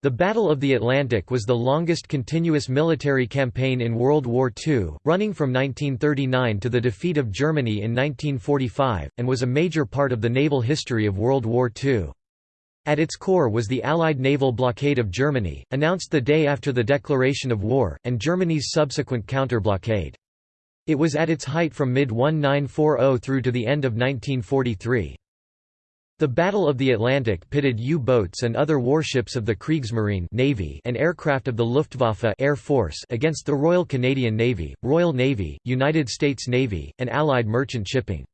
The Battle of the Atlantic was the longest continuous military campaign in World War II, running from 1939 to the defeat of Germany in 1945, and was a major part of the naval history of World War II. At its core was the Allied naval blockade of Germany, announced the day after the declaration of war, and Germany's subsequent counter-blockade. It was at its height from mid-1940 through to the end of 1943. The Battle of the Atlantic pitted U-boats and other warships of the Kriegsmarine Navy and aircraft of the Luftwaffe Air Force against the Royal Canadian Navy, Royal Navy, United States Navy, and Allied merchant shipping.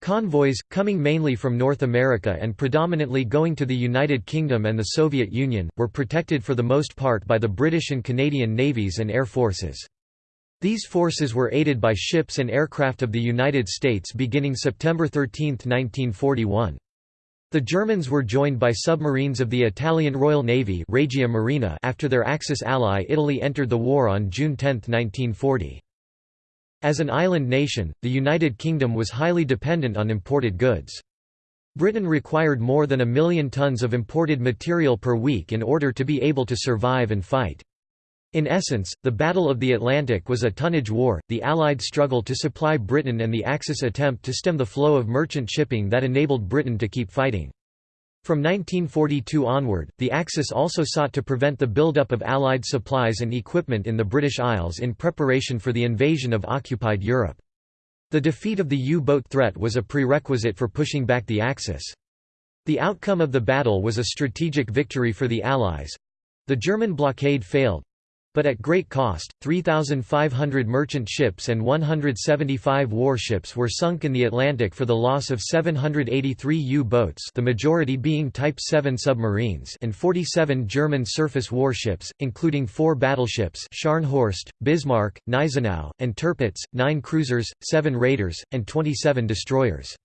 Convoys, coming mainly from North America and predominantly going to the United Kingdom and the Soviet Union, were protected for the most part by the British and Canadian navies and air forces. These forces were aided by ships and aircraft of the United States beginning September 13, 1941. The Germans were joined by submarines of the Italian Royal Navy Regia Marina after their Axis ally Italy entered the war on June 10, 1940. As an island nation, the United Kingdom was highly dependent on imported goods. Britain required more than a million tons of imported material per week in order to be able to survive and fight. In essence, the Battle of the Atlantic was a tonnage war, the Allied struggle to supply Britain and the Axis attempt to stem the flow of merchant shipping that enabled Britain to keep fighting. From 1942 onward, the Axis also sought to prevent the buildup of Allied supplies and equipment in the British Isles in preparation for the invasion of occupied Europe. The defeat of the U-boat threat was a prerequisite for pushing back the Axis. The outcome of the battle was a strategic victory for the Allies. The German blockade failed, but at great cost, 3,500 merchant ships and 175 warships were sunk in the Atlantic for the loss of 783 U-boats the majority being Type 7 submarines and 47 German surface warships, including four battleships Scharnhorst, Bismarck, Gneisenau, and Tirpitz, nine cruisers, seven raiders, and 27 destroyers.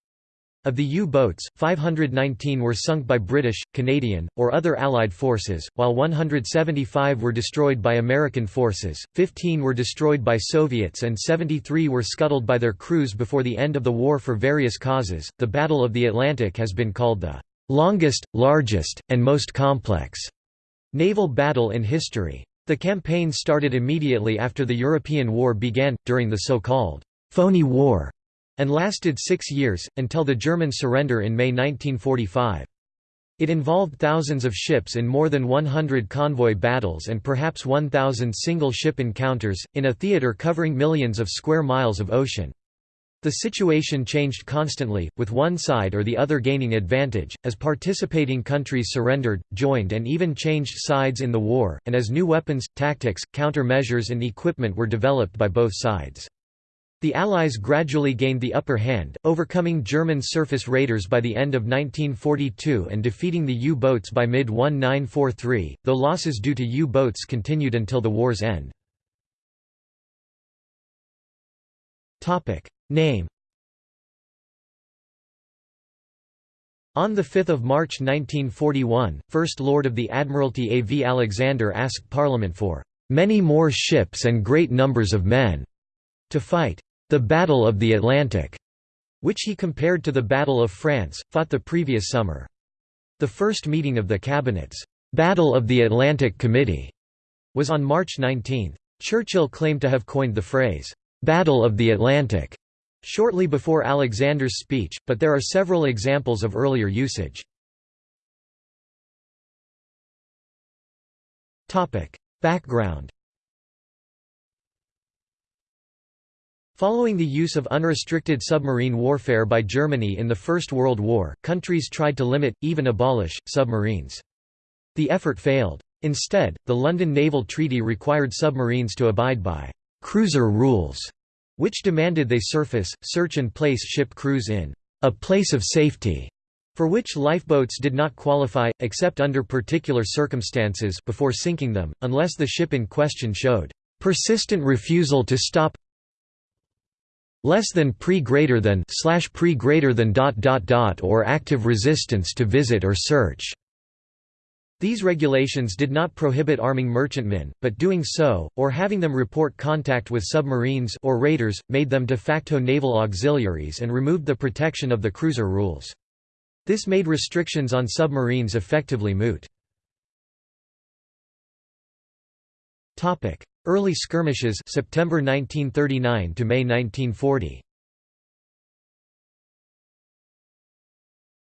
Of the U-boats, 519 were sunk by British, Canadian, or other Allied forces, while 175 were destroyed by American forces, 15 were destroyed by Soviets and 73 were scuttled by their crews before the end of the war for various causes. The Battle of the Atlantic has been called the longest, largest, and most complex naval battle in history. The campaign started immediately after the European War began, during the so-called Phoney War and lasted six years, until the German surrender in May 1945. It involved thousands of ships in more than 100 convoy battles and perhaps 1,000 single-ship encounters, in a theater covering millions of square miles of ocean. The situation changed constantly, with one side or the other gaining advantage, as participating countries surrendered, joined and even changed sides in the war, and as new weapons, tactics, countermeasures and equipment were developed by both sides. The Allies gradually gained the upper hand, overcoming German surface raiders by the end of 1942 and defeating the U-boats by mid-1943, though losses due to U-boats continued until the war's end. Name On 5 March 1941, First Lord of the Admiralty A. V. Alexander asked Parliament for "...many more ships and great numbers of men," to fight the Battle of the Atlantic, which he compared to the Battle of France, fought the previous summer. The first meeting of the Cabinet's Battle of the Atlantic Committee was on March 19. Churchill claimed to have coined the phrase, Battle of the Atlantic, shortly before Alexander's speech, but there are several examples of earlier usage. Background Following the use of unrestricted submarine warfare by Germany in the First World War, countries tried to limit, even abolish, submarines. The effort failed. Instead, the London Naval Treaty required submarines to abide by «cruiser rules», which demanded they surface, search and place ship crews in «a place of safety», for which lifeboats did not qualify, except under particular circumstances before sinking them, unless the ship in question showed «persistent refusal to stop less than pre greater than slash pre greater than dot dot dot or active resistance to visit or search. These regulations did not prohibit arming merchantmen, but doing so, or having them report contact with submarines or raiders, made them de facto naval auxiliaries and removed the protection of the cruiser rules. This made restrictions on submarines effectively moot. Early skirmishes September 1939 to May 1940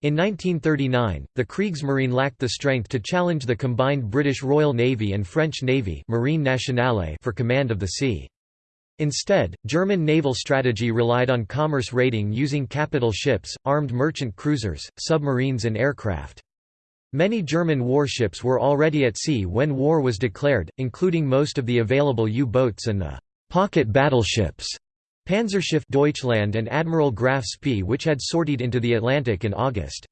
In 1939, the Kriegsmarine lacked the strength to challenge the combined British Royal Navy and French Navy Marine Nationale for command of the sea. Instead, German naval strategy relied on commerce raiding using capital ships, armed merchant cruisers, submarines and aircraft. Many German warships were already at sea when war was declared, including most of the available U-boats and the «pocket battleships» Panzerschiff Deutschland and Admiral Graf Spee which had sortied into the Atlantic in August.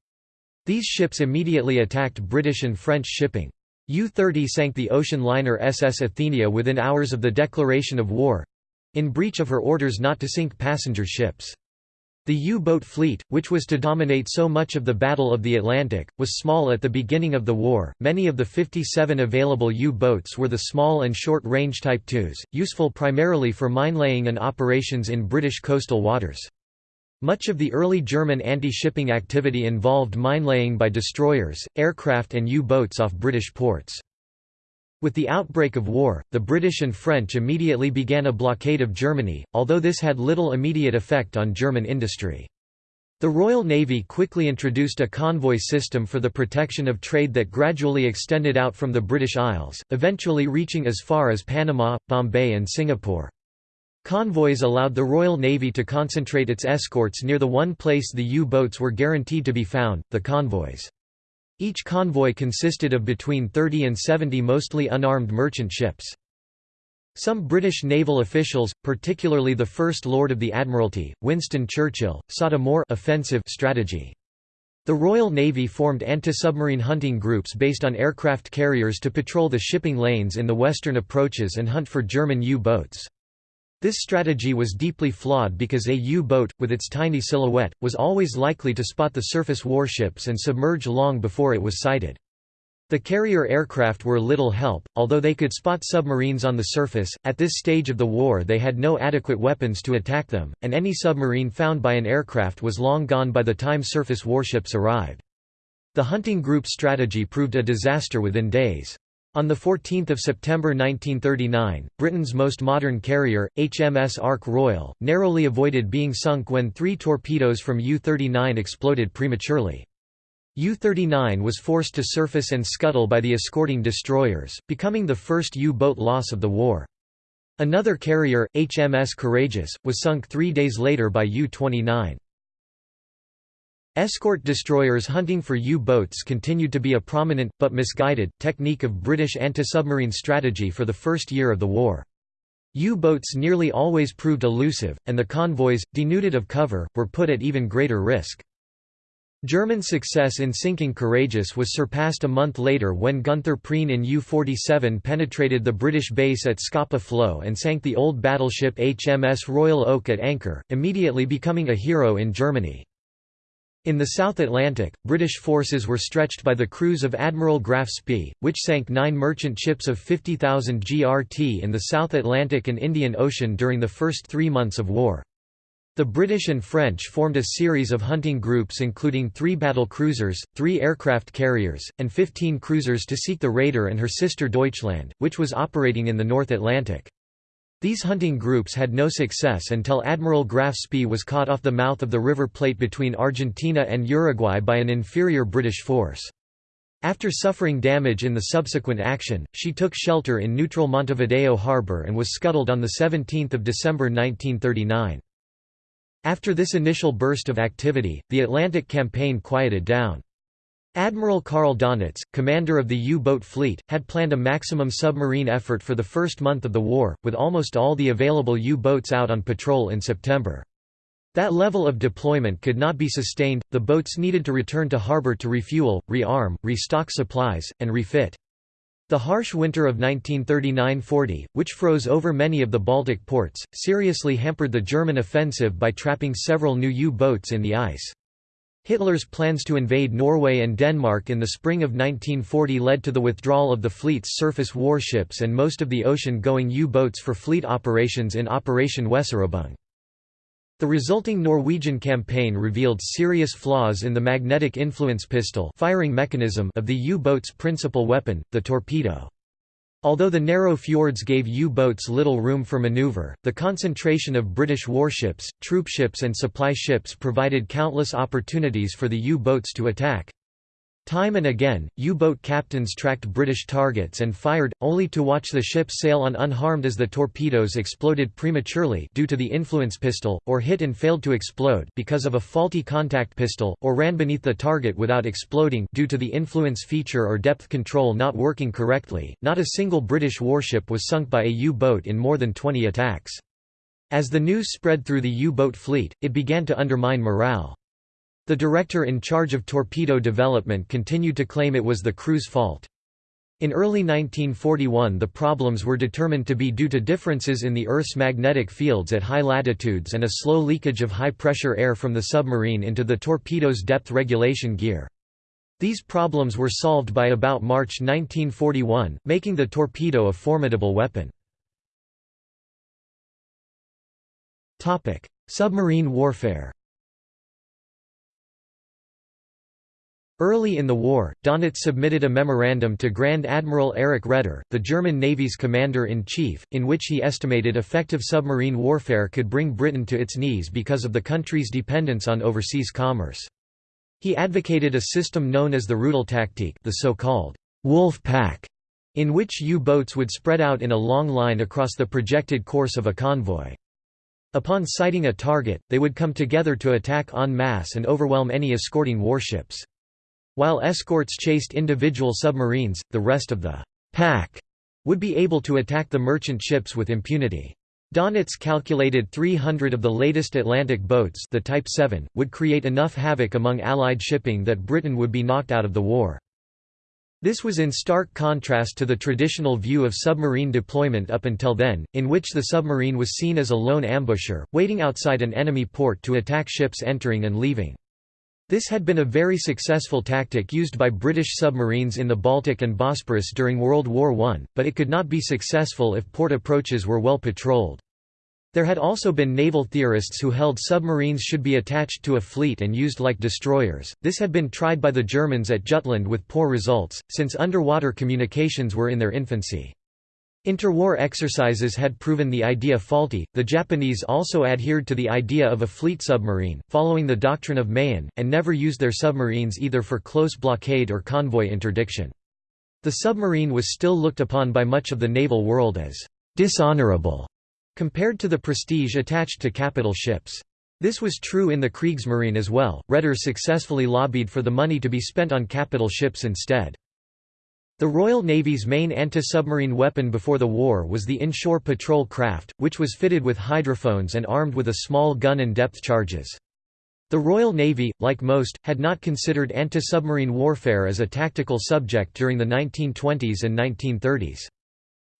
These ships immediately attacked British and French shipping. U-30 sank the ocean liner SS Athenia within hours of the declaration of war—in breach of her orders not to sink passenger ships. The U-boat fleet, which was to dominate so much of the Battle of the Atlantic, was small at the beginning of the war. Many of the 57 available U-boats were the small and short-range Type IIs, useful primarily for mine-laying and operations in British coastal waters. Much of the early German anti-shipping activity involved mine-laying by destroyers, aircraft and U-boats off British ports. With the outbreak of war, the British and French immediately began a blockade of Germany, although this had little immediate effect on German industry. The Royal Navy quickly introduced a convoy system for the protection of trade that gradually extended out from the British Isles, eventually reaching as far as Panama, Bombay and Singapore. Convoys allowed the Royal Navy to concentrate its escorts near the one place the U-boats were guaranteed to be found, the convoys. Each convoy consisted of between 30 and 70 mostly unarmed merchant ships. Some British naval officials, particularly the First Lord of the Admiralty, Winston Churchill, sought a more offensive strategy. The Royal Navy formed anti-submarine hunting groups based on aircraft carriers to patrol the shipping lanes in the western approaches and hunt for German U-boats. This strategy was deeply flawed because a U-boat, with its tiny silhouette, was always likely to spot the surface warships and submerge long before it was sighted. The carrier aircraft were little help, although they could spot submarines on the surface. At this stage of the war, they had no adequate weapons to attack them, and any submarine found by an aircraft was long gone by the time surface warships arrived. The hunting group strategy proved a disaster within days. On 14 September 1939, Britain's most modern carrier, HMS Ark Royal, narrowly avoided being sunk when three torpedoes from U-39 exploded prematurely. U-39 was forced to surface and scuttle by the escorting destroyers, becoming the first U-boat loss of the war. Another carrier, HMS Courageous, was sunk three days later by U-29. Escort destroyers hunting for U-boats continued to be a prominent, but misguided, technique of British anti-submarine strategy for the first year of the war. U-boats nearly always proved elusive, and the convoys, denuded of cover, were put at even greater risk. German success in sinking Courageous was surpassed a month later when Gunther Prien in U-47 penetrated the British base at Scapa Flow and sank the old battleship HMS Royal Oak at anchor, immediately becoming a hero in Germany. In the South Atlantic, British forces were stretched by the cruise of Admiral Graf Spee, which sank nine merchant ships of 50,000 GRT in the South Atlantic and Indian Ocean during the first three months of war. The British and French formed a series of hunting groups including three battle cruisers, three aircraft carriers, and 15 cruisers to seek the Raider and her sister Deutschland, which was operating in the North Atlantic. These hunting groups had no success until Admiral Graf Spee was caught off the mouth of the River Plate between Argentina and Uruguay by an inferior British force. After suffering damage in the subsequent action, she took shelter in neutral Montevideo harbor and was scuttled on 17 December 1939. After this initial burst of activity, the Atlantic campaign quieted down. Admiral Karl Donitz, commander of the U-boat fleet, had planned a maximum submarine effort for the first month of the war, with almost all the available U-boats out on patrol in September. That level of deployment could not be sustained, the boats needed to return to harbor to refuel, rearm, restock supplies, and refit. The harsh winter of 1939–40, which froze over many of the Baltic ports, seriously hampered the German offensive by trapping several new U-boats in the ice. Hitler's plans to invade Norway and Denmark in the spring of 1940 led to the withdrawal of the fleet's surface warships and most of the ocean-going U-boats for fleet operations in Operation Weserübung. The resulting Norwegian campaign revealed serious flaws in the magnetic influence pistol firing mechanism of the U-boat's principal weapon, the torpedo. Although the narrow fjords gave U-boats little room for maneuver, the concentration of British warships, troopships and supply ships provided countless opportunities for the U-boats to attack. Time and again, U-boat captains tracked British targets and fired, only to watch the ships sail on unharmed as the torpedoes exploded prematurely due to the influence pistol, or hit and failed to explode because of a faulty contact pistol, or ran beneath the target without exploding due to the influence feature or depth control not working correctly. Not a single British warship was sunk by a U-boat in more than 20 attacks. As the news spread through the U-boat fleet, it began to undermine morale. The director in charge of torpedo development continued to claim it was the crew's fault. In early 1941 the problems were determined to be due to differences in the Earth's magnetic fields at high latitudes and a slow leakage of high-pressure air from the submarine into the torpedo's depth regulation gear. These problems were solved by about March 1941, making the torpedo a formidable weapon. Submarine warfare Early in the war, Dönitz submitted a memorandum to Grand Admiral Erich Raeder, the German Navy's commander-in-chief, in which he estimated effective submarine warfare could bring Britain to its knees because of the country's dependence on overseas commerce. He advocated a system known as the Rudeltaktik the so-called «wolf pack», in which U-boats would spread out in a long line across the projected course of a convoy. Upon sighting a target, they would come together to attack en masse and overwhelm any escorting warships. While escorts chased individual submarines, the rest of the pack would be able to attack the merchant ships with impunity. Dönitz calculated 300 of the latest Atlantic boats the Type 7, would create enough havoc among Allied shipping that Britain would be knocked out of the war. This was in stark contrast to the traditional view of submarine deployment up until then, in which the submarine was seen as a lone ambusher, waiting outside an enemy port to attack ships entering and leaving. This had been a very successful tactic used by British submarines in the Baltic and Bosporus during World War I, but it could not be successful if port approaches were well patrolled. There had also been naval theorists who held submarines should be attached to a fleet and used like destroyers. This had been tried by the Germans at Jutland with poor results, since underwater communications were in their infancy. Interwar exercises had proven the idea faulty. The Japanese also adhered to the idea of a fleet submarine, following the doctrine of Mahan, and never used their submarines either for close blockade or convoy interdiction. The submarine was still looked upon by much of the naval world as dishonorable compared to the prestige attached to capital ships. This was true in the Kriegsmarine as well. Raeder successfully lobbied for the money to be spent on capital ships instead. The Royal Navy's main anti-submarine weapon before the war was the inshore patrol craft, which was fitted with hydrophones and armed with a small gun and depth charges. The Royal Navy, like most, had not considered anti-submarine warfare as a tactical subject during the 1920s and 1930s.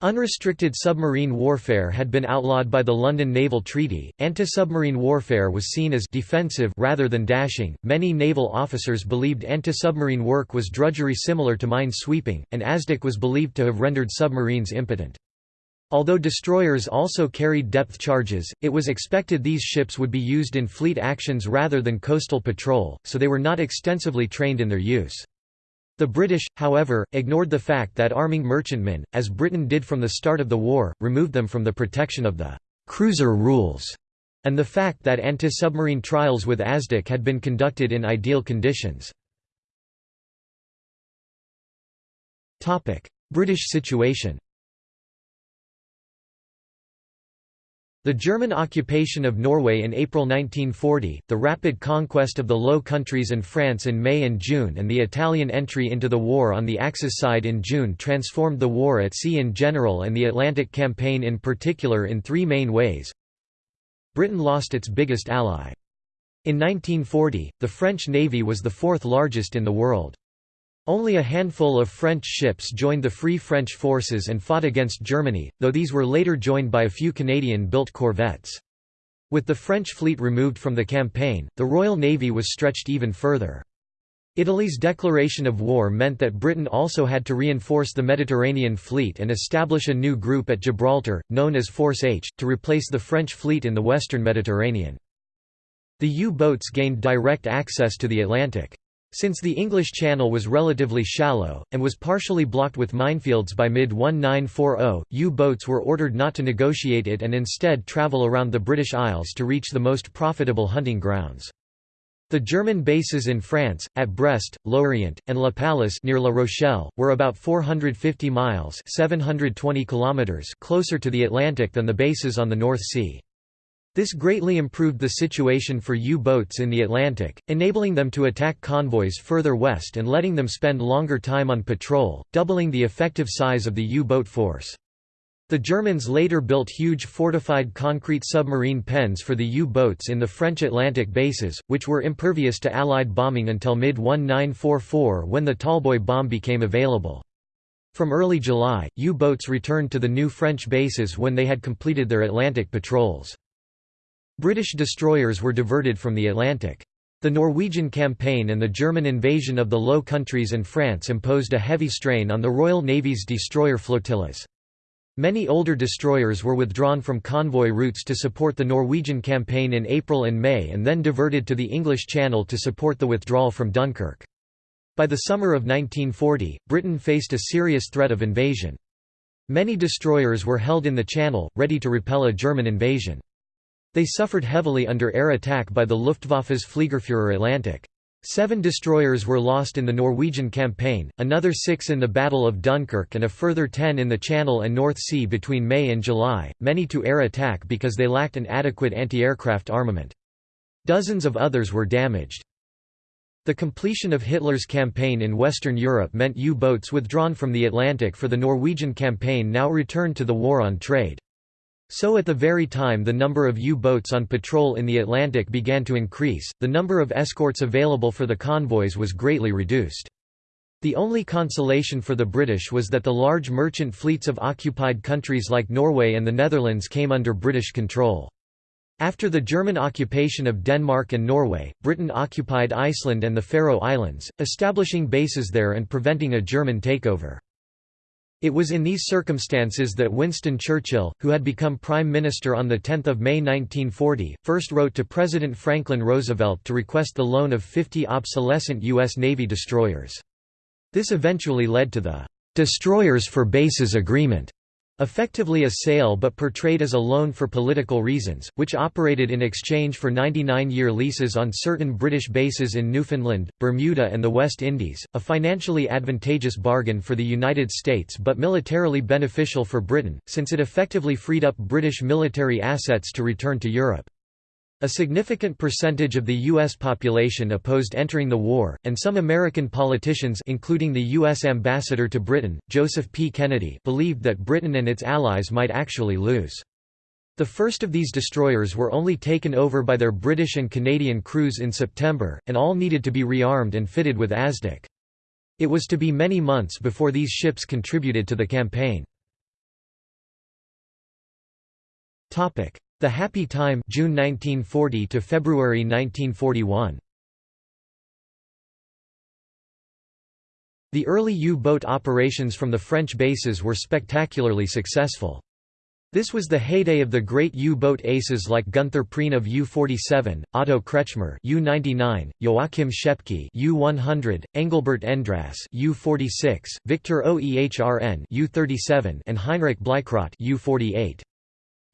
Unrestricted submarine warfare had been outlawed by the London Naval Treaty. Anti-submarine warfare was seen as defensive rather than dashing. Many naval officers believed anti-submarine work was drudgery similar to mine sweeping, and ASDIC was believed to have rendered submarines impotent. Although destroyers also carried depth charges, it was expected these ships would be used in fleet actions rather than coastal patrol, so they were not extensively trained in their use. The British, however, ignored the fact that arming merchantmen, as Britain did from the start of the war, removed them from the protection of the «cruiser rules» and the fact that anti-submarine trials with ASDIC had been conducted in ideal conditions. British situation The German occupation of Norway in April 1940, the rapid conquest of the Low Countries and France in May and June and the Italian entry into the war on the Axis side in June transformed the war at sea in general and the Atlantic Campaign in particular in three main ways. Britain lost its biggest ally. In 1940, the French Navy was the fourth largest in the world. Only a handful of French ships joined the Free French forces and fought against Germany, though these were later joined by a few Canadian-built corvettes. With the French fleet removed from the campaign, the Royal Navy was stretched even further. Italy's declaration of war meant that Britain also had to reinforce the Mediterranean fleet and establish a new group at Gibraltar, known as Force H, to replace the French fleet in the western Mediterranean. The U-boats gained direct access to the Atlantic. Since the English Channel was relatively shallow, and was partially blocked with minefields by mid-1940, U-boats were ordered not to negotiate it and instead travel around the British Isles to reach the most profitable hunting grounds. The German bases in France, at Brest, Lorient, and La Pallice near La Rochelle, were about 450 miles 720 kilometers closer to the Atlantic than the bases on the North Sea. This greatly improved the situation for U-boats in the Atlantic, enabling them to attack convoys further west and letting them spend longer time on patrol, doubling the effective size of the U-boat force. The Germans later built huge fortified concrete submarine pens for the U-boats in the French Atlantic bases, which were impervious to Allied bombing until mid-1944 when the Tallboy bomb became available. From early July, U-boats returned to the new French bases when they had completed their Atlantic patrols. British destroyers were diverted from the Atlantic. The Norwegian campaign and the German invasion of the Low Countries and France imposed a heavy strain on the Royal Navy's destroyer flotillas. Many older destroyers were withdrawn from convoy routes to support the Norwegian campaign in April and May and then diverted to the English Channel to support the withdrawal from Dunkirk. By the summer of 1940, Britain faced a serious threat of invasion. Many destroyers were held in the Channel, ready to repel a German invasion. They suffered heavily under air attack by the Luftwaffe's Fliegerführer Atlantic. Seven destroyers were lost in the Norwegian campaign, another six in the Battle of Dunkirk and a further ten in the Channel and North Sea between May and July, many to air attack because they lacked an adequate anti-aircraft armament. Dozens of others were damaged. The completion of Hitler's campaign in Western Europe meant U-boats withdrawn from the Atlantic for the Norwegian campaign now returned to the war on trade. So at the very time the number of U-boats on patrol in the Atlantic began to increase, the number of escorts available for the convoys was greatly reduced. The only consolation for the British was that the large merchant fleets of occupied countries like Norway and the Netherlands came under British control. After the German occupation of Denmark and Norway, Britain occupied Iceland and the Faroe Islands, establishing bases there and preventing a German takeover. It was in these circumstances that Winston Churchill, who had become Prime Minister on 10 May 1940, first wrote to President Franklin Roosevelt to request the loan of 50 obsolescent U.S. Navy destroyers. This eventually led to the "'Destroyers for Bases Agreement' Effectively a sale but portrayed as a loan for political reasons, which operated in exchange for 99-year leases on certain British bases in Newfoundland, Bermuda and the West Indies, a financially advantageous bargain for the United States but militarily beneficial for Britain, since it effectively freed up British military assets to return to Europe. A significant percentage of the U.S. population opposed entering the war, and some American politicians including the U.S. ambassador to Britain, Joseph P. Kennedy believed that Britain and its allies might actually lose. The first of these destroyers were only taken over by their British and Canadian crews in September, and all needed to be rearmed and fitted with ASDIC. It was to be many months before these ships contributed to the campaign. The Happy Time June 1940 to February 1941. The early U-boat operations from the French bases were spectacularly successful. This was the heyday of the great U-boat aces like Gunther Prien of U-47, Otto Kretschmer U-99, Joachim Schepke U-100, Engelbert Endrass U-46, Victor Oehrn U-37 and Heinrich Bleichrodt U-48.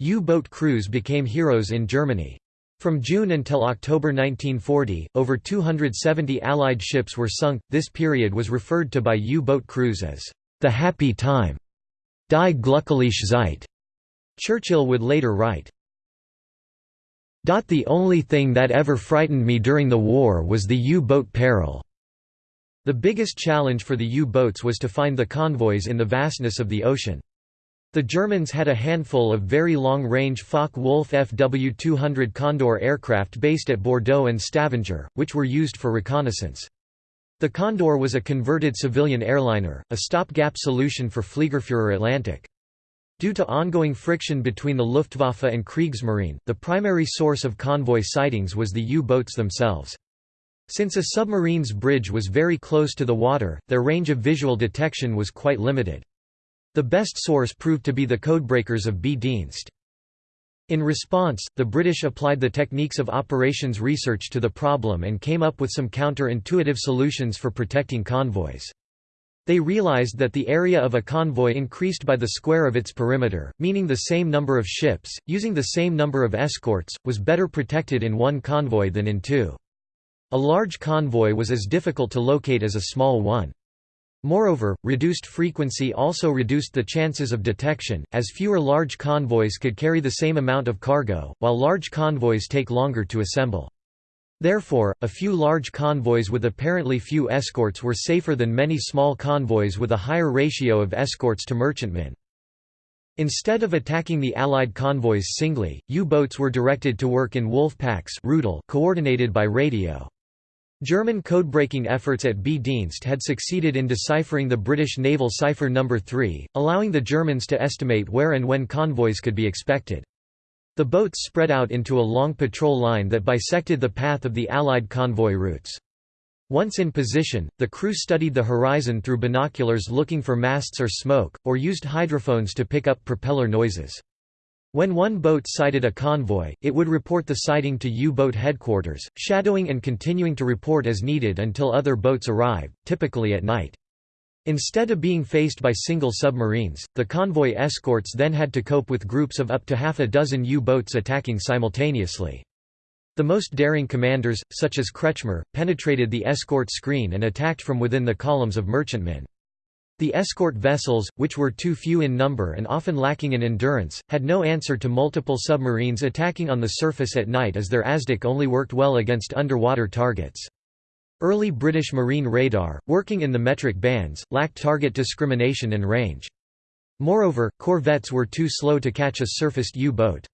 U-boat crews became heroes in Germany. From June until October 1940, over 270 Allied ships were sunk. This period was referred to by U-boat crews as the happy time, die glückliche Zeit. Churchill would later write, The only thing that ever frightened me during the war was the U-boat peril. The biggest challenge for the U-boats was to find the convoys in the vastness of the ocean. The Germans had a handful of very long-range Focke-Wulf Fw-200 Condor aircraft based at Bordeaux and Stavanger, which were used for reconnaissance. The Condor was a converted civilian airliner, a stopgap solution for Fliegerführer Atlantic. Due to ongoing friction between the Luftwaffe and Kriegsmarine, the primary source of convoy sightings was the U-boats themselves. Since a submarine's bridge was very close to the water, their range of visual detection was quite limited. The best source proved to be the codebreakers of B Dienst. In response, the British applied the techniques of operations research to the problem and came up with some counter-intuitive solutions for protecting convoys. They realized that the area of a convoy increased by the square of its perimeter, meaning the same number of ships, using the same number of escorts, was better protected in one convoy than in two. A large convoy was as difficult to locate as a small one. Moreover, reduced frequency also reduced the chances of detection, as fewer large convoys could carry the same amount of cargo, while large convoys take longer to assemble. Therefore, a few large convoys with apparently few escorts were safer than many small convoys with a higher ratio of escorts to merchantmen. Instead of attacking the Allied convoys singly, U-boats were directed to work in wolf packs coordinated by radio. German code-breaking efforts at B-Dienst had succeeded in deciphering the British naval cipher No. 3, allowing the Germans to estimate where and when convoys could be expected. The boats spread out into a long patrol line that bisected the path of the Allied convoy routes. Once in position, the crew studied the horizon through binoculars looking for masts or smoke, or used hydrophones to pick up propeller noises. When one boat sighted a convoy, it would report the sighting to U-boat headquarters, shadowing and continuing to report as needed until other boats arrived, typically at night. Instead of being faced by single submarines, the convoy escorts then had to cope with groups of up to half a dozen U-boats attacking simultaneously. The most daring commanders, such as Kretschmer, penetrated the escort screen and attacked from within the columns of merchantmen. The escort vessels, which were too few in number and often lacking in endurance, had no answer to multiple submarines attacking on the surface at night as their ASDIC only worked well against underwater targets. Early British marine radar, working in the metric bands, lacked target discrimination and range. Moreover, corvettes were too slow to catch a surfaced U-boat.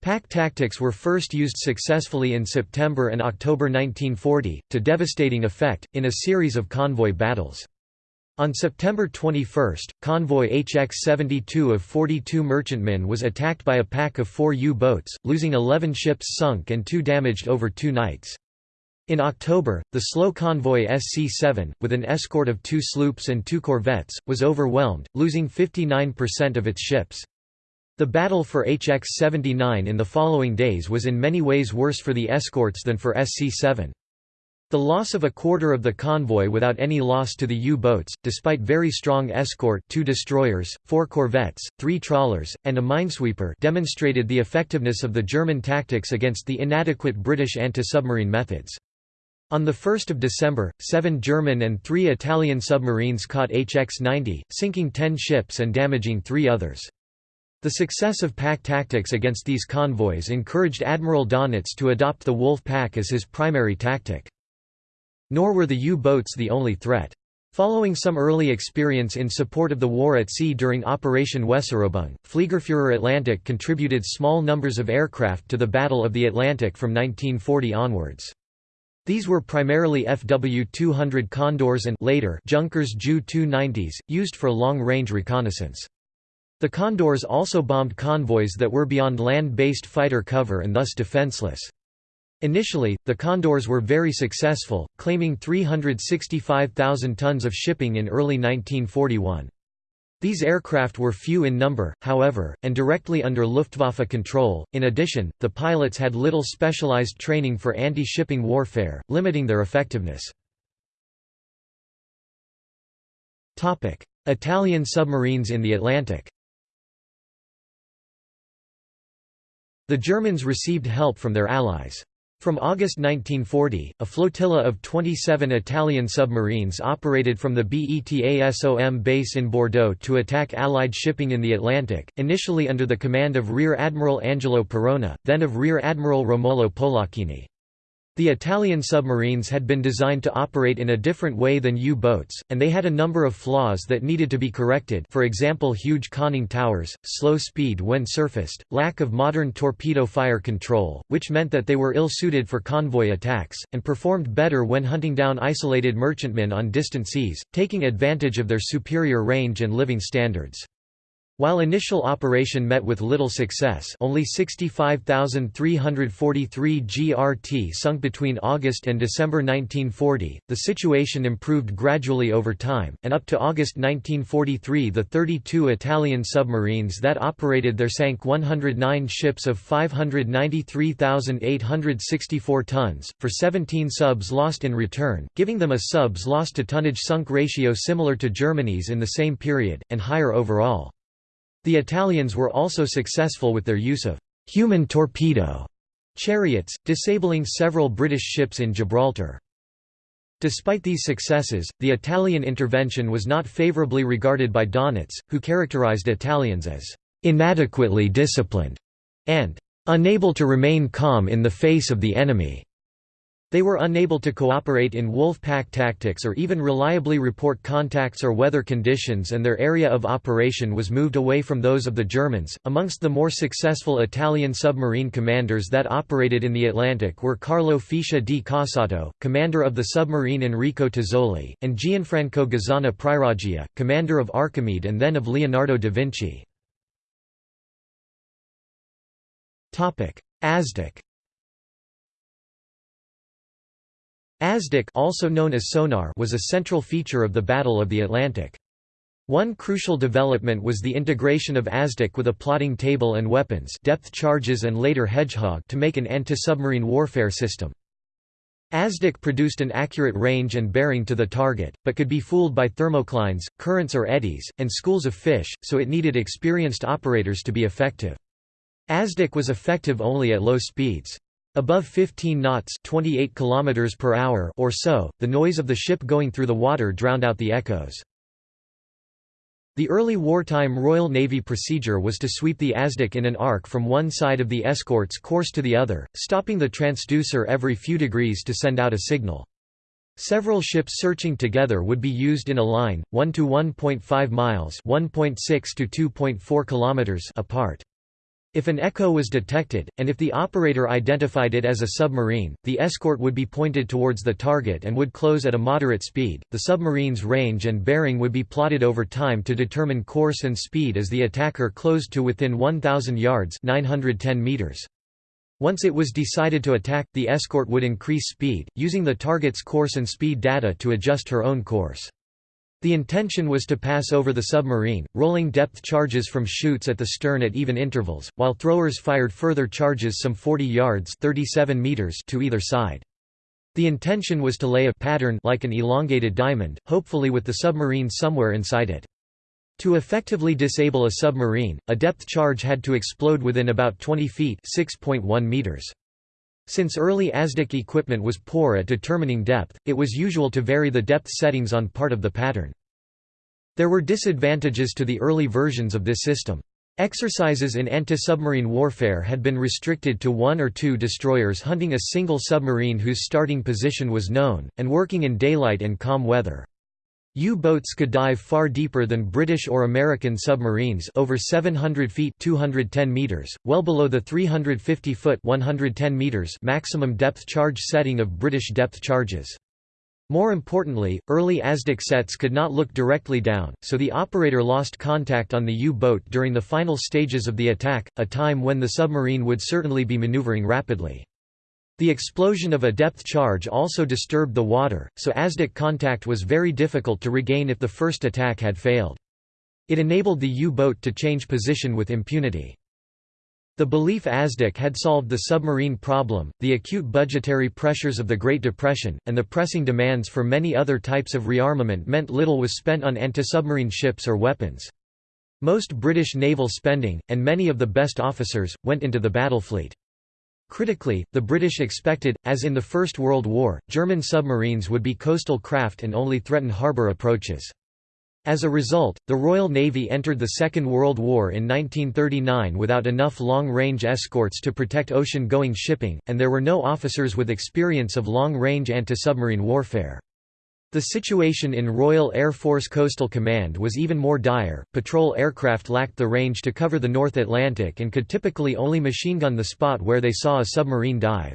Pack tactics were first used successfully in September and October 1940, to devastating effect, in a series of convoy battles. On September 21, convoy HX-72 of 42 merchantmen was attacked by a pack of four U-boats, losing 11 ships sunk and two damaged over two nights. In October, the slow convoy SC-7, with an escort of two sloops and two corvettes, was overwhelmed, losing 59% of its ships. The battle for HX-79 in the following days was in many ways worse for the escorts than for SC-7. The loss of a quarter of the convoy without any loss to the U-boats, despite very strong escort two destroyers, four corvettes, three trawlers, and a minesweeper demonstrated the effectiveness of the German tactics against the inadequate British anti-submarine methods. On 1 December, seven German and three Italian submarines caught HX-90, sinking ten ships and damaging three others. The success of pack tactics against these convoys encouraged Admiral Dönitz to adopt the Wolf Pack as his primary tactic. Nor were the U-boats the only threat. Following some early experience in support of the war at sea during Operation Weserübung, Fliegerführer Atlantic contributed small numbers of aircraft to the Battle of the Atlantic from 1940 onwards. These were primarily FW-200 Condors and later Junkers Ju-290s, used for long-range reconnaissance. The Condors also bombed convoys that were beyond land-based fighter cover and thus defenseless. Initially, the Condors were very successful, claiming 365,000 tons of shipping in early 1941. These aircraft were few in number, however, and directly under Luftwaffe control. In addition, the pilots had little specialized training for anti-shipping warfare, limiting their effectiveness. Topic: Italian submarines in the Atlantic. The Germans received help from their allies. From August 1940, a flotilla of 27 Italian submarines operated from the BETASOM base in Bordeaux to attack Allied shipping in the Atlantic, initially under the command of Rear Admiral Angelo Parona, then of Rear Admiral Romolo Polacchini. The Italian submarines had been designed to operate in a different way than U-boats, and they had a number of flaws that needed to be corrected for example huge conning towers, slow speed when surfaced, lack of modern torpedo fire control, which meant that they were ill-suited for convoy attacks, and performed better when hunting down isolated merchantmen on distant seas, taking advantage of their superior range and living standards. While initial operation met with little success only 65,343 GRT sunk between August and December 1940, the situation improved gradually over time, and up to August 1943 the 32 Italian submarines that operated there sank 109 ships of 593,864 tons, for 17 subs lost in return, giving them a subs lost to tonnage sunk ratio similar to Germany's in the same period, and higher overall. The Italians were also successful with their use of «human torpedo» chariots, disabling several British ships in Gibraltar. Despite these successes, the Italian intervention was not favourably regarded by Donitz, who characterised Italians as «inadequately disciplined» and «unable to remain calm in the face of the enemy». They were unable to cooperate in wolf pack tactics or even reliably report contacts or weather conditions, and their area of operation was moved away from those of the Germans. Amongst the more successful Italian submarine commanders that operated in the Atlantic were Carlo Fecia di Cossato, commander of the submarine Enrico Tazzoli, and Gianfranco Gazzana Priaroggia, commander of Archimede and then of Leonardo da Vinci. ASDIC ASDIC also known as sonar was a central feature of the Battle of the Atlantic. One crucial development was the integration of ASDIC with a plotting table and weapons depth charges and later Hedgehog to make an anti-submarine warfare system. ASDIC produced an accurate range and bearing to the target, but could be fooled by thermoclines, currents or eddies, and schools of fish, so it needed experienced operators to be effective. ASDIC was effective only at low speeds. Above 15 knots 28 km per hour or so, the noise of the ship going through the water drowned out the echoes. The early wartime Royal Navy procedure was to sweep the ASDIC in an arc from one side of the escort's course to the other, stopping the transducer every few degrees to send out a signal. Several ships searching together would be used in a line, 1 to 1.5 miles (1.6 to 2.4 kilometers) apart. If an echo was detected, and if the operator identified it as a submarine, the escort would be pointed towards the target and would close at a moderate speed. The submarine's range and bearing would be plotted over time to determine course and speed as the attacker closed to within 1,000 yards 910 meters. Once it was decided to attack, the escort would increase speed, using the target's course and speed data to adjust her own course. The intention was to pass over the submarine, rolling depth charges from chutes at the stern at even intervals, while throwers fired further charges some 40 yards 37 meters to either side. The intention was to lay a pattern like an elongated diamond, hopefully with the submarine somewhere inside it. To effectively disable a submarine, a depth charge had to explode within about 20 feet 6.1 meters. Since early ASDIC equipment was poor at determining depth, it was usual to vary the depth settings on part of the pattern. There were disadvantages to the early versions of this system. Exercises in anti-submarine warfare had been restricted to one or two destroyers hunting a single submarine whose starting position was known, and working in daylight and calm weather. U-boats could dive far deeper than British or American submarines over 700 feet 210 meters, well below the 350-foot 110 meters maximum depth charge setting of British depth charges. More importantly, early ASDIC sets could not look directly down, so the operator lost contact on the U-boat during the final stages of the attack, a time when the submarine would certainly be maneuvering rapidly. The explosion of a depth charge also disturbed the water, so ASDIC contact was very difficult to regain if the first attack had failed. It enabled the U-boat to change position with impunity. The belief ASDIC had solved the submarine problem, the acute budgetary pressures of the Great Depression, and the pressing demands for many other types of rearmament meant little was spent on anti-submarine ships or weapons. Most British naval spending, and many of the best officers, went into the battle fleet. Critically, the British expected, as in the First World War, German submarines would be coastal craft and only threaten harbour approaches. As a result, the Royal Navy entered the Second World War in 1939 without enough long-range escorts to protect ocean-going shipping, and there were no officers with experience of long-range anti-submarine warfare. The situation in Royal Air Force Coastal Command was even more dire. Patrol aircraft lacked the range to cover the North Atlantic and could typically only machine gun the spot where they saw a submarine dive.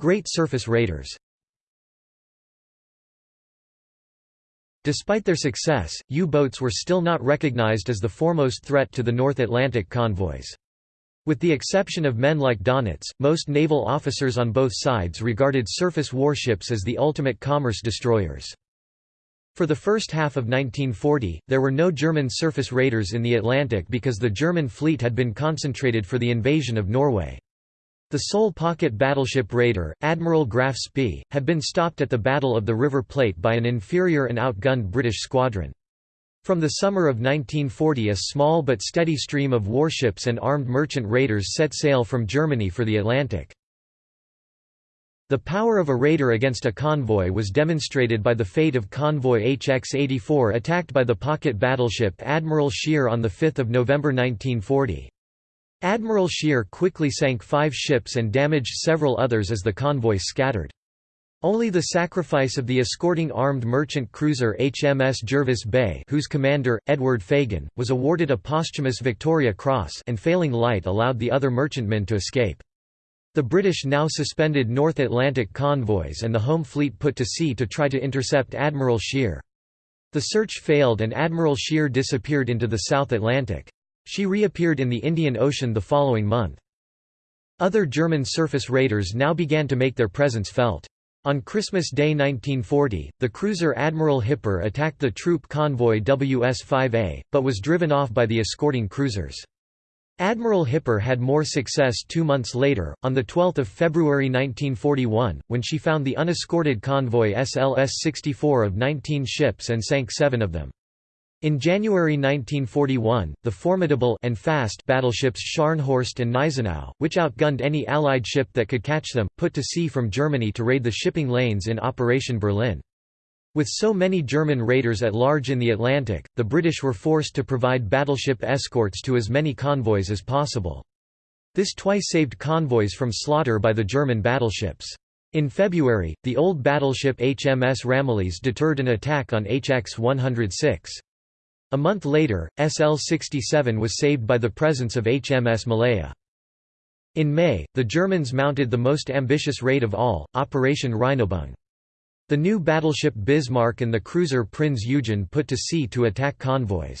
Great Surface Raiders. Despite their success, U-boats were still not recognized as the foremost threat to the North Atlantic convoys. With the exception of men like Donitz, most naval officers on both sides regarded surface warships as the ultimate commerce destroyers. For the first half of 1940, there were no German surface raiders in the Atlantic because the German fleet had been concentrated for the invasion of Norway. The sole pocket battleship raider, Admiral Graf Spee, had been stopped at the Battle of the River Plate by an inferior and outgunned British squadron. From the summer of 1940 a small but steady stream of warships and armed merchant raiders set sail from Germany for the Atlantic. The power of a raider against a convoy was demonstrated by the fate of convoy HX-84 attacked by the pocket battleship Admiral Scheer on 5 November 1940. Admiral Scheer quickly sank five ships and damaged several others as the convoy scattered. Only the sacrifice of the escorting armed merchant cruiser HMS Jervis Bay whose commander, Edward Fagan, was awarded a posthumous Victoria Cross and failing light allowed the other merchantmen to escape. The British now suspended North Atlantic convoys and the home fleet put to sea to try to intercept Admiral Scheer. The search failed and Admiral Scheer disappeared into the South Atlantic. She reappeared in the Indian Ocean the following month. Other German surface raiders now began to make their presence felt. On Christmas Day 1940, the cruiser Admiral Hipper attacked the troop convoy WS-5A, but was driven off by the escorting cruisers. Admiral Hipper had more success two months later, on 12 February 1941, when she found the unescorted convoy SLS-64 of 19 ships and sank seven of them. In January 1941, the formidable and fast battleships Scharnhorst and Gneisenau, which outgunned any Allied ship that could catch them, put to sea from Germany to raid the shipping lanes in Operation Berlin. With so many German raiders at large in the Atlantic, the British were forced to provide battleship escorts to as many convoys as possible. This twice saved convoys from slaughter by the German battleships. In February, the old battleship HMS Ramillies deterred an attack on HX-106. A month later, SL-67 was saved by the presence of HMS Malaya. In May, the Germans mounted the most ambitious raid of all, Operation Rheinübung. The new battleship Bismarck and the cruiser Prinz Eugen put to sea to attack convoys.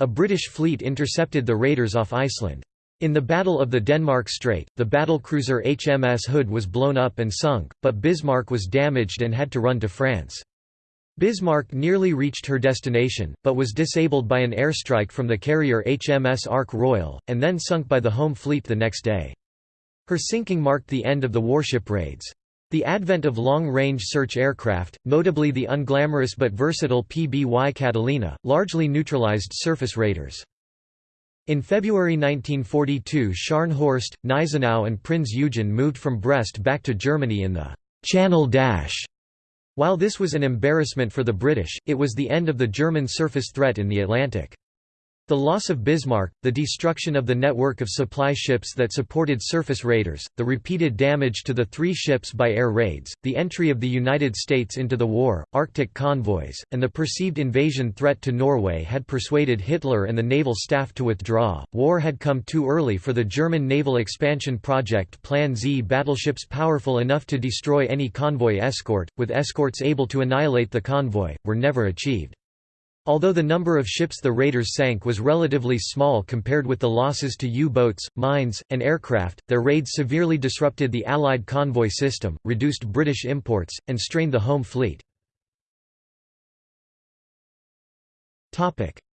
A British fleet intercepted the raiders off Iceland. In the Battle of the Denmark Strait, the battlecruiser HMS Hood was blown up and sunk, but Bismarck was damaged and had to run to France. Bismarck nearly reached her destination, but was disabled by an airstrike from the carrier HMS Ark Royal, and then sunk by the home fleet the next day. Her sinking marked the end of the warship raids. The advent of long-range search aircraft, notably the unglamorous but versatile PBY Catalina, largely neutralized surface raiders. In February 1942 Scharnhorst, Gneisenau and Prinz Eugen moved from Brest back to Germany in the «Channel Dash». While this was an embarrassment for the British, it was the end of the German surface threat in the Atlantic. The loss of Bismarck, the destruction of the network of supply ships that supported surface raiders, the repeated damage to the three ships by air raids, the entry of the United States into the war, Arctic convoys, and the perceived invasion threat to Norway had persuaded Hitler and the naval staff to withdraw. War had come too early for the German naval expansion project Plan Z battleships powerful enough to destroy any convoy escort, with escorts able to annihilate the convoy, were never achieved. Although the number of ships the raiders sank was relatively small compared with the losses to U-boats, mines, and aircraft, their raids severely disrupted the Allied convoy system, reduced British imports, and strained the home fleet.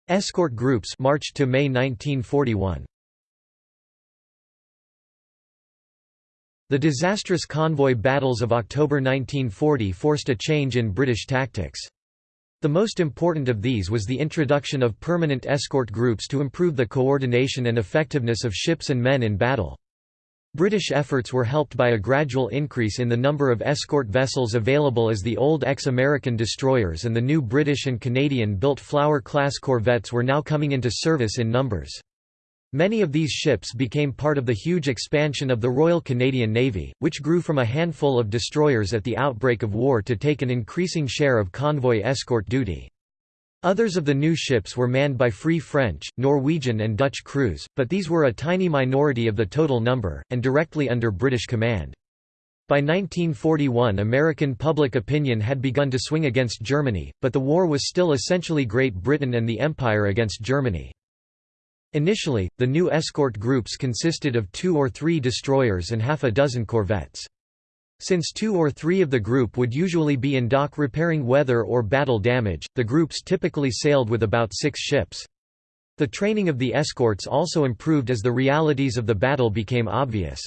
Escort groups March to May 1941. The disastrous convoy battles of October 1940 forced a change in British tactics. The most important of these was the introduction of permanent escort groups to improve the coordination and effectiveness of ships and men in battle. British efforts were helped by a gradual increase in the number of escort vessels available as the old ex-American destroyers and the new British and Canadian-built Flower-class corvettes were now coming into service in numbers. Many of these ships became part of the huge expansion of the Royal Canadian Navy, which grew from a handful of destroyers at the outbreak of war to take an increasing share of convoy escort duty. Others of the new ships were manned by Free French, Norwegian and Dutch crews, but these were a tiny minority of the total number, and directly under British command. By 1941 American public opinion had begun to swing against Germany, but the war was still essentially Great Britain and the Empire against Germany. Initially, the new escort groups consisted of two or three destroyers and half a dozen corvettes. Since two or three of the group would usually be in dock repairing weather or battle damage, the groups typically sailed with about six ships. The training of the escorts also improved as the realities of the battle became obvious.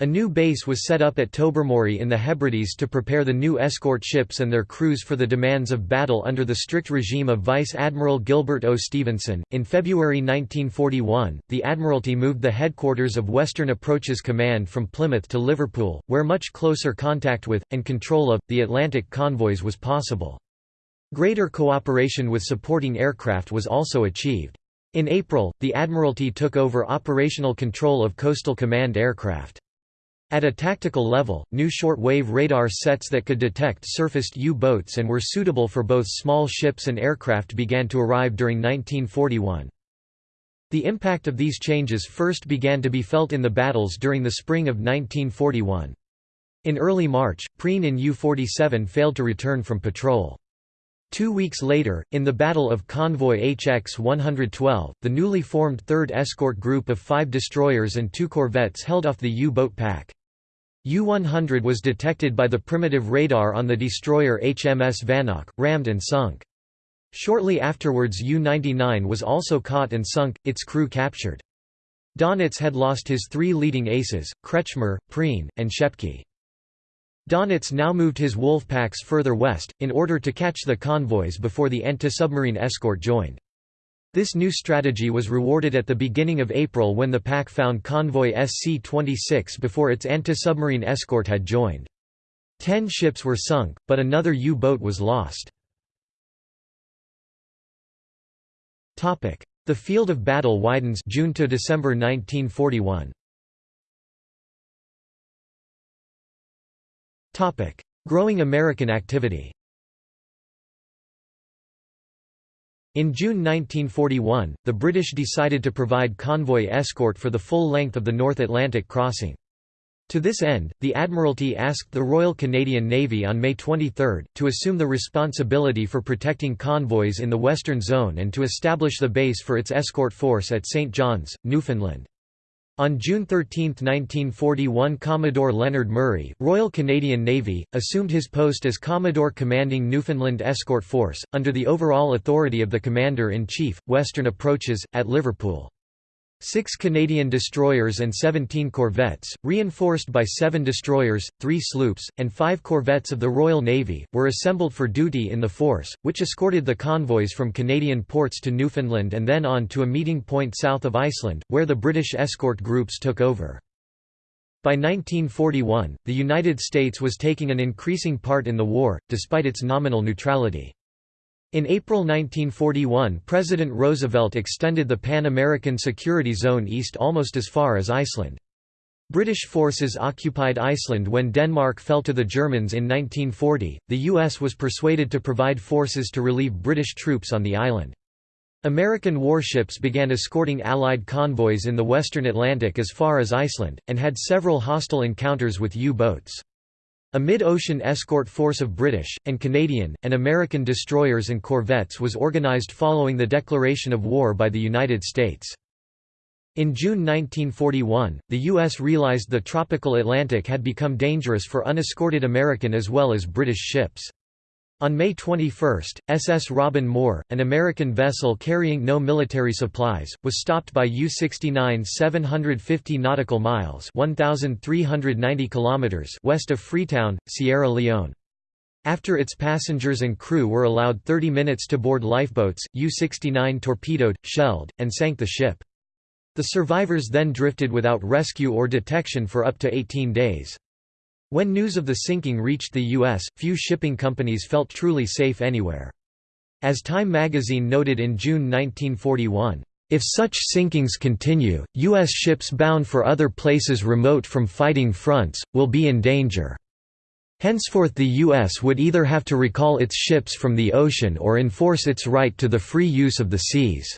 A new base was set up at Tobermory in the Hebrides to prepare the new escort ships and their crews for the demands of battle under the strict regime of Vice Admiral Gilbert O. Stevenson. In February 1941, the Admiralty moved the headquarters of Western Approaches Command from Plymouth to Liverpool, where much closer contact with, and control of, the Atlantic convoys was possible. Greater cooperation with supporting aircraft was also achieved. In April, the Admiralty took over operational control of Coastal Command aircraft. At a tactical level, new short-wave radar sets that could detect surfaced U-boats and were suitable for both small ships and aircraft began to arrive during 1941. The impact of these changes first began to be felt in the battles during the spring of 1941. In early March, Prien in U-47 failed to return from patrol. Two weeks later, in the Battle of Convoy HX-112, the newly formed 3rd Escort Group of five destroyers and two corvettes held off the U-boat pack. U-100 was detected by the primitive radar on the destroyer HMS Vanoc, rammed and sunk. Shortly afterwards U-99 was also caught and sunk, its crew captured. Dönitz had lost his three leading aces, Kretschmer, Prien, and Schepke. Dönitz now moved his wolf packs further west, in order to catch the convoys before the anti-submarine escort joined. This new strategy was rewarded at the beginning of April when the pack found convoy SC-26 before its anti-submarine escort had joined. Ten ships were sunk, but another U-boat was lost. The field of battle widens June to December 1941. Growing American activity In June 1941, the British decided to provide convoy escort for the full length of the North Atlantic crossing. To this end, the Admiralty asked the Royal Canadian Navy on May 23, to assume the responsibility for protecting convoys in the Western Zone and to establish the base for its escort force at St. John's, Newfoundland. On June 13, 1941 Commodore Leonard Murray, Royal Canadian Navy, assumed his post as Commodore commanding Newfoundland Escort Force, under the overall authority of the Commander-in-Chief, Western Approaches, at Liverpool. Six Canadian destroyers and 17 corvettes, reinforced by seven destroyers, three sloops, and five corvettes of the Royal Navy, were assembled for duty in the force, which escorted the convoys from Canadian ports to Newfoundland and then on to a meeting point south of Iceland, where the British escort groups took over. By 1941, the United States was taking an increasing part in the war, despite its nominal neutrality. In April 1941 President Roosevelt extended the Pan-American Security Zone east almost as far as Iceland. British forces occupied Iceland when Denmark fell to the Germans in 1940. The U.S. was persuaded to provide forces to relieve British troops on the island. American warships began escorting Allied convoys in the western Atlantic as far as Iceland, and had several hostile encounters with U-boats. A mid-ocean escort force of British, and Canadian, and American destroyers and corvettes was organized following the declaration of war by the United States. In June 1941, the U.S. realized the tropical Atlantic had become dangerous for unescorted American as well as British ships. On May 21, SS Robin Moor, an American vessel carrying no military supplies, was stopped by U-69 750 nautical miles 1,390 kilometers west of Freetown, Sierra Leone. After its passengers and crew were allowed 30 minutes to board lifeboats, U-69 torpedoed, shelled, and sank the ship. The survivors then drifted without rescue or detection for up to 18 days. When news of the sinking reached the U.S., few shipping companies felt truly safe anywhere. As Time magazine noted in June 1941, "...if such sinkings continue, U.S. ships bound for other places remote from fighting fronts, will be in danger." Henceforth the U.S. would either have to recall its ships from the ocean or enforce its right to the free use of the seas.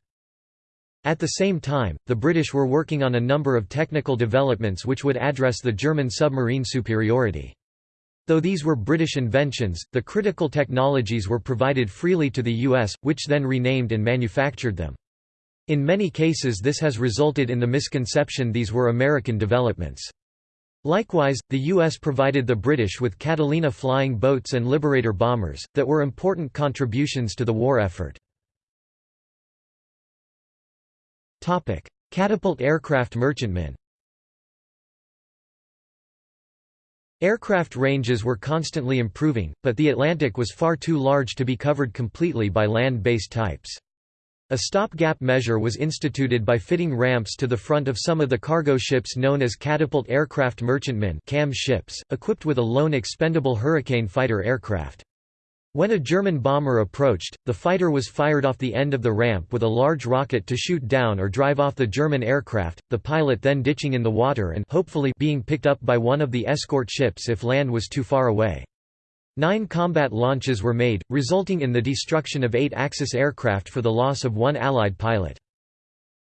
At the same time, the British were working on a number of technical developments which would address the German submarine superiority. Though these were British inventions, the critical technologies were provided freely to the US, which then renamed and manufactured them. In many cases this has resulted in the misconception these were American developments. Likewise, the U.S. provided the British with Catalina flying boats and Liberator bombers, that were important contributions to the war effort. Catapult aircraft merchantmen Aircraft ranges were constantly improving, but the Atlantic was far too large to be covered completely by land-based types. A stopgap measure was instituted by fitting ramps to the front of some of the cargo ships known as catapult aircraft merchantmen CAM ships, equipped with a lone expendable Hurricane fighter aircraft. When a German bomber approached, the fighter was fired off the end of the ramp with a large rocket to shoot down or drive off the German aircraft, the pilot then ditching in the water and hopefully being picked up by one of the escort ships if land was too far away. Nine combat launches were made, resulting in the destruction of eight Axis aircraft for the loss of one Allied pilot.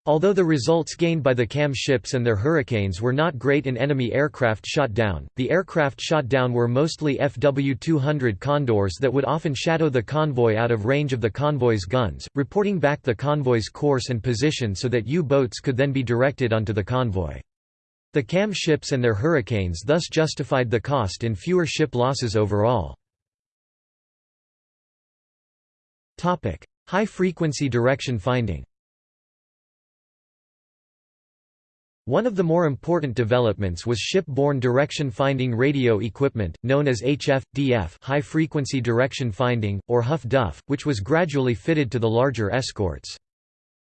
Although the results gained by the CAM ships and their Hurricanes were not great in enemy aircraft shot down, the aircraft shot down were mostly FW-200 Condors that would often shadow the convoy out of range of the convoy's guns, reporting back the convoy's course and position so that U-boats could then be directed onto the convoy. The CAM ships and their Hurricanes thus justified the cost in fewer ship losses overall. High-frequency direction finding One of the more important developments was ship-borne direction-finding radio equipment, known as HF-DF high-frequency direction finding, or Huff-Duff, which was gradually fitted to the larger escorts.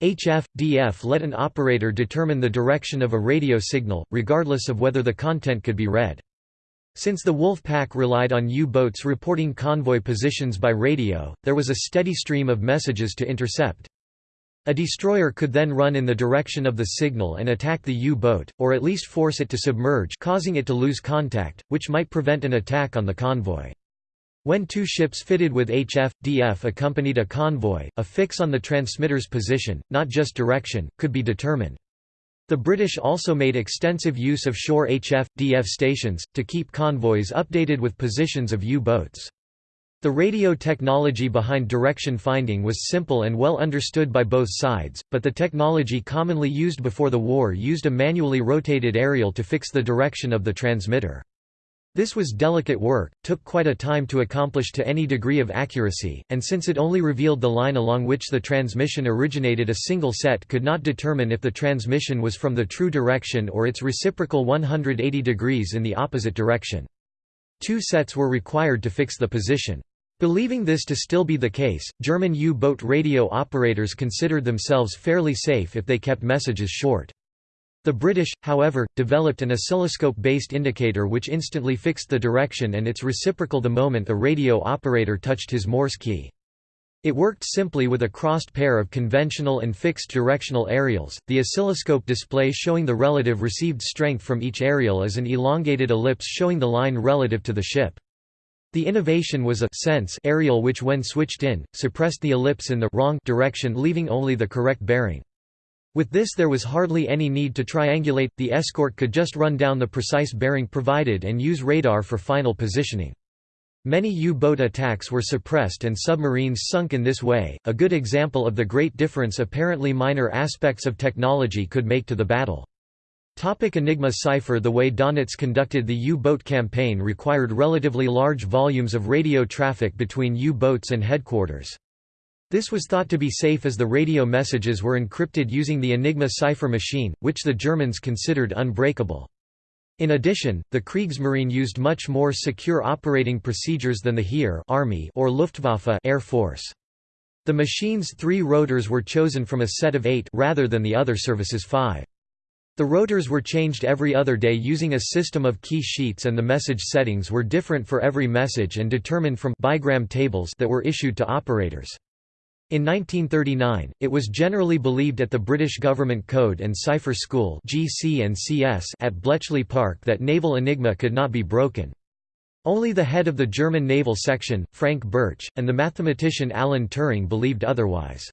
HF-DF let an operator determine the direction of a radio signal, regardless of whether the content could be read. Since the Wolf Pack relied on U-boats reporting convoy positions by radio, there was a steady stream of messages to intercept. A destroyer could then run in the direction of the signal and attack the U-boat, or at least force it to submerge causing it to lose contact, which might prevent an attack on the convoy. When two ships fitted with HF-DF accompanied a convoy, a fix on the transmitter's position, not just direction, could be determined. The British also made extensive use of shore HF-DF stations, to keep convoys updated with positions of U-boats. The radio technology behind direction finding was simple and well understood by both sides, but the technology commonly used before the war used a manually rotated aerial to fix the direction of the transmitter. This was delicate work, took quite a time to accomplish to any degree of accuracy, and since it only revealed the line along which the transmission originated a single set could not determine if the transmission was from the true direction or its reciprocal 180 degrees in the opposite direction. Two sets were required to fix the position. Believing this to still be the case, German U-boat radio operators considered themselves fairly safe if they kept messages short. The British, however, developed an oscilloscope-based indicator which instantly fixed the direction and its reciprocal the moment a radio operator touched his Morse key. It worked simply with a crossed pair of conventional and fixed directional aerials, the oscilloscope display showing the relative received strength from each aerial as an elongated ellipse showing the line relative to the ship. The innovation was a sense aerial which when switched in, suppressed the ellipse in the wrong direction leaving only the correct bearing. With this there was hardly any need to triangulate, the escort could just run down the precise bearing provided and use radar for final positioning. Many U-boat attacks were suppressed and submarines sunk in this way, a good example of the great difference apparently minor aspects of technology could make to the battle. Topic Enigma cipher The way Donitz conducted the U-boat campaign required relatively large volumes of radio traffic between U-boats and headquarters. This was thought to be safe as the radio messages were encrypted using the Enigma cipher machine, which the Germans considered unbreakable. In addition, the Kriegsmarine used much more secure operating procedures than the Heer Army or Luftwaffe Air Force. The machine's three rotors were chosen from a set of eight rather than the other service's five. The rotors were changed every other day using a system of key sheets and the message settings were different for every message and determined from bigram tables that were issued to operators. In 1939, it was generally believed at the British Government Code and Cipher School GC and CS at Bletchley Park that naval enigma could not be broken. Only the head of the German naval section, Frank Birch, and the mathematician Alan Turing believed otherwise.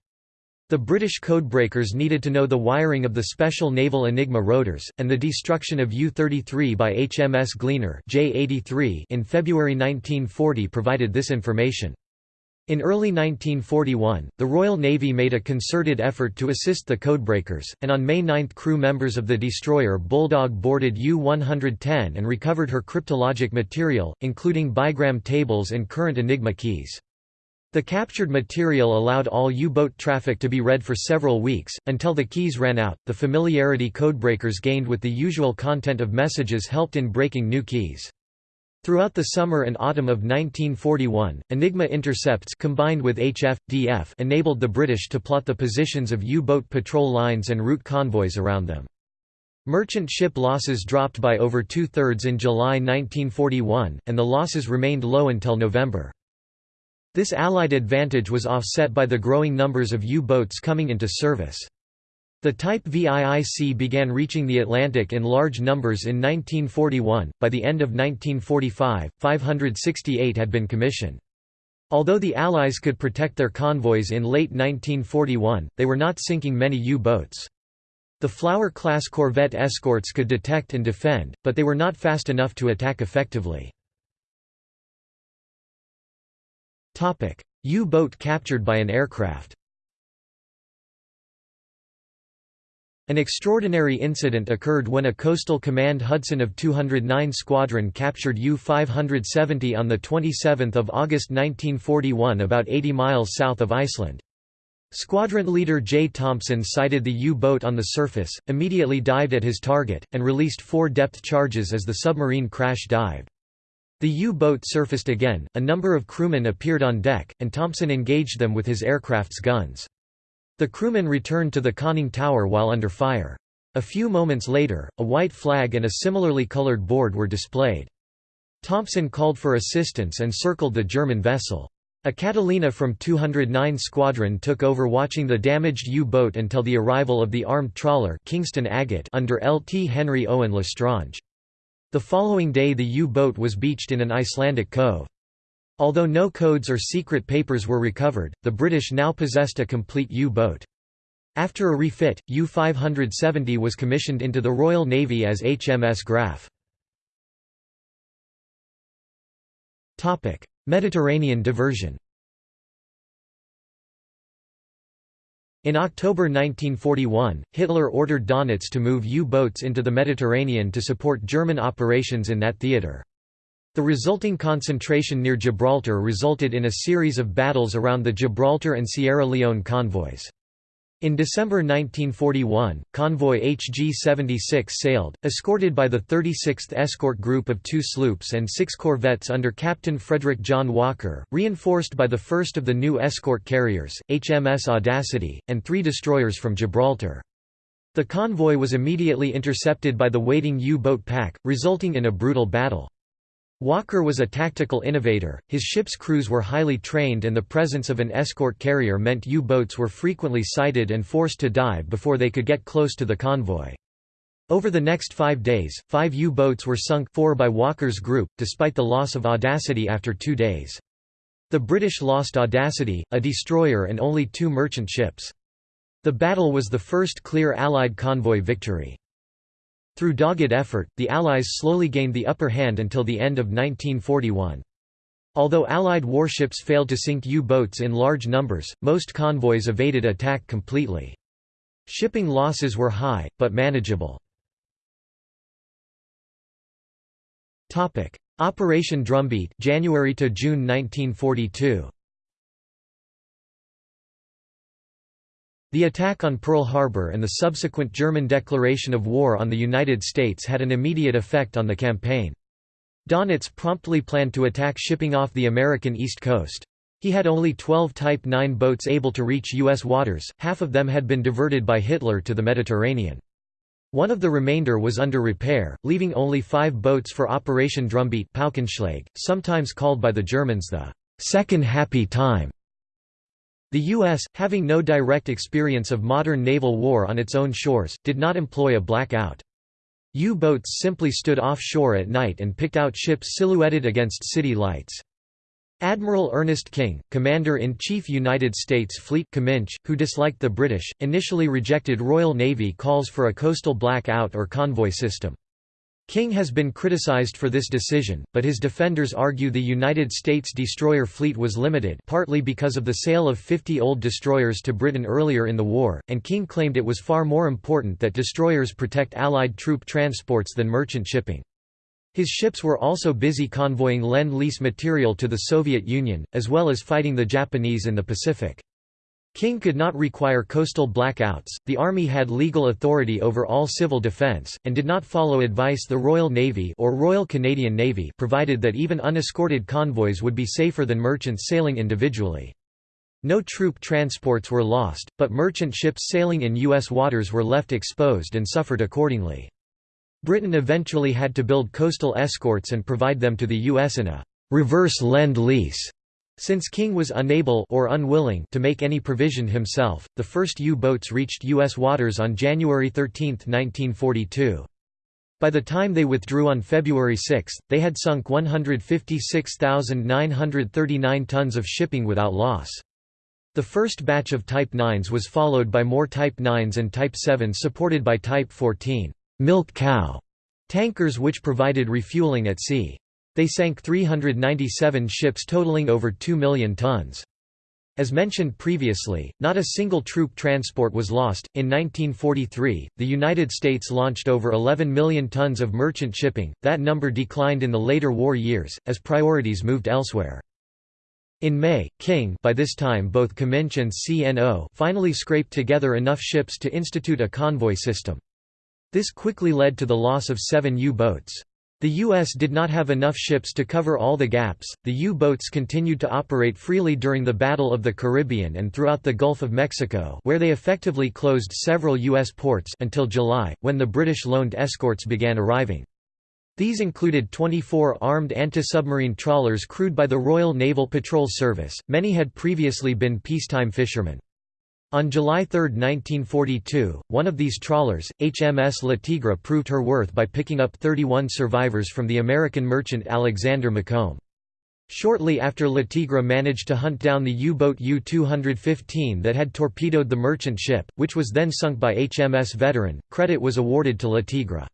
The British codebreakers needed to know the wiring of the special naval Enigma rotors, and the destruction of U-33 by HMS Gleaner J-83 in February 1940 provided this information. In early 1941, the Royal Navy made a concerted effort to assist the codebreakers, and on May 9 crew members of the destroyer Bulldog boarded U-110 and recovered her cryptologic material, including bigram tables and current Enigma keys. The captured material allowed all U-boat traffic to be read for several weeks, until the keys ran out. The familiarity codebreakers gained with the usual content of messages helped in breaking new keys. Throughout the summer and autumn of 1941, Enigma intercepts combined with HF, DF enabled the British to plot the positions of U-boat patrol lines and route convoys around them. Merchant ship losses dropped by over two-thirds in July 1941, and the losses remained low until November. This Allied advantage was offset by the growing numbers of U-boats coming into service. The Type VIIC began reaching the Atlantic in large numbers in 1941. By the end of 1945, 568 had been commissioned. Although the Allies could protect their convoys in late 1941, they were not sinking many U-boats. The Flower-class corvette escorts could detect and defend, but they were not fast enough to attack effectively. U-boat captured by an aircraft An extraordinary incident occurred when a Coastal Command Hudson of 209 Squadron captured U-570 on 27 August 1941 about 80 miles south of Iceland. Squadron leader J. Thompson sighted the U-boat on the surface, immediately dived at his target, and released four depth charges as the submarine crash dived. The U-boat surfaced again, a number of crewmen appeared on deck, and Thompson engaged them with his aircraft's guns. The crewmen returned to the conning tower while under fire. A few moments later, a white flag and a similarly colored board were displayed. Thompson called for assistance and circled the German vessel. A Catalina from 209 Squadron took over watching the damaged U-boat until the arrival of the armed trawler Kingston Agate under Lt. Henry Owen L'Estrange. The following day the U-boat was beached in an Icelandic cove. Although no codes or secret papers were recovered, the British now possessed a complete U-boat. After a refit, U-570 was commissioned into the Royal Navy as HMS Graph. Mediterranean diversion In October 1941, Hitler ordered Donitz to move U-boats into the Mediterranean to support German operations in that theater. The resulting concentration near Gibraltar resulted in a series of battles around the Gibraltar and Sierra Leone convoys. In December 1941, convoy HG-76 sailed, escorted by the 36th Escort Group of two sloops and six corvettes under Captain Frederick John Walker, reinforced by the first of the new escort carriers, HMS Audacity, and three destroyers from Gibraltar. The convoy was immediately intercepted by the waiting U-boat pack, resulting in a brutal battle. Walker was a tactical innovator, his ship's crews were highly trained and the presence of an escort carrier meant U-boats were frequently sighted and forced to dive before they could get close to the convoy. Over the next five days, five U-boats were sunk four by Walker's group, despite the loss of Audacity after two days. The British lost Audacity, a destroyer and only two merchant ships. The battle was the first clear Allied convoy victory. Through dogged effort, the Allies slowly gained the upper hand until the end of 1941. Although Allied warships failed to sink U-boats in large numbers, most convoys evaded attack completely. Shipping losses were high, but manageable. Operation Drumbeat January to June 1942. The attack on Pearl Harbor and the subsequent German declaration of war on the United States had an immediate effect on the campaign. Donitz promptly planned to attack shipping off the American East Coast. He had only 12 Type 9 boats able to reach U.S. waters, half of them had been diverted by Hitler to the Mediterranean. One of the remainder was under repair, leaving only five boats for Operation Drumbeat sometimes called by the Germans the Second Happy Time. The U.S., having no direct experience of modern naval war on its own shores, did not employ a blackout. U-boats simply stood offshore at night and picked out ships silhouetted against city lights. Admiral Ernest King, Commander-in-Chief United States Fleet Cominch, who disliked the British, initially rejected Royal Navy calls for a coastal blackout or convoy system. King has been criticized for this decision, but his defenders argue the United States destroyer fleet was limited partly because of the sale of 50 old destroyers to Britain earlier in the war, and King claimed it was far more important that destroyers protect Allied troop transports than merchant shipping. His ships were also busy convoying Lend-Lease material to the Soviet Union, as well as fighting the Japanese in the Pacific. King could not require coastal blackouts, the Army had legal authority over all civil defense, and did not follow advice the Royal Navy or Royal Canadian Navy provided that even unescorted convoys would be safer than merchants sailing individually. No troop transports were lost, but merchant ships sailing in U.S. waters were left exposed and suffered accordingly. Britain eventually had to build coastal escorts and provide them to the U.S. in a «reverse lend-lease». Since King was unable or unwilling to make any provision himself, the first U-boats reached U.S. waters on January 13, 1942. By the time they withdrew on February 6, they had sunk 156,939 tons of shipping without loss. The first batch of Type 9s was followed by more Type 9s and Type 7s supported by Type 14 milk cow tankers which provided refueling at sea. They sank 397 ships totaling over 2 million tons. As mentioned previously, not a single troop transport was lost. In 1943, the United States launched over 11 million tons of merchant shipping. That number declined in the later war years, as priorities moved elsewhere. In May, King by this time both Cominch and CNO finally scraped together enough ships to institute a convoy system. This quickly led to the loss of seven U-boats. The U.S. did not have enough ships to cover all the gaps. The U boats continued to operate freely during the Battle of the Caribbean and throughout the Gulf of Mexico, where they effectively closed several U.S. ports until July, when the British loaned escorts began arriving. These included 24 armed anti-submarine trawlers crewed by the Royal Naval Patrol Service, many had previously been peacetime fishermen. On July 3, 1942, one of these trawlers, HMS La Tigre proved her worth by picking up 31 survivors from the American merchant Alexander Macomb. Shortly after La Tigre managed to hunt down the U-boat U-215 that had torpedoed the merchant ship, which was then sunk by HMS Veteran, credit was awarded to La Tigre.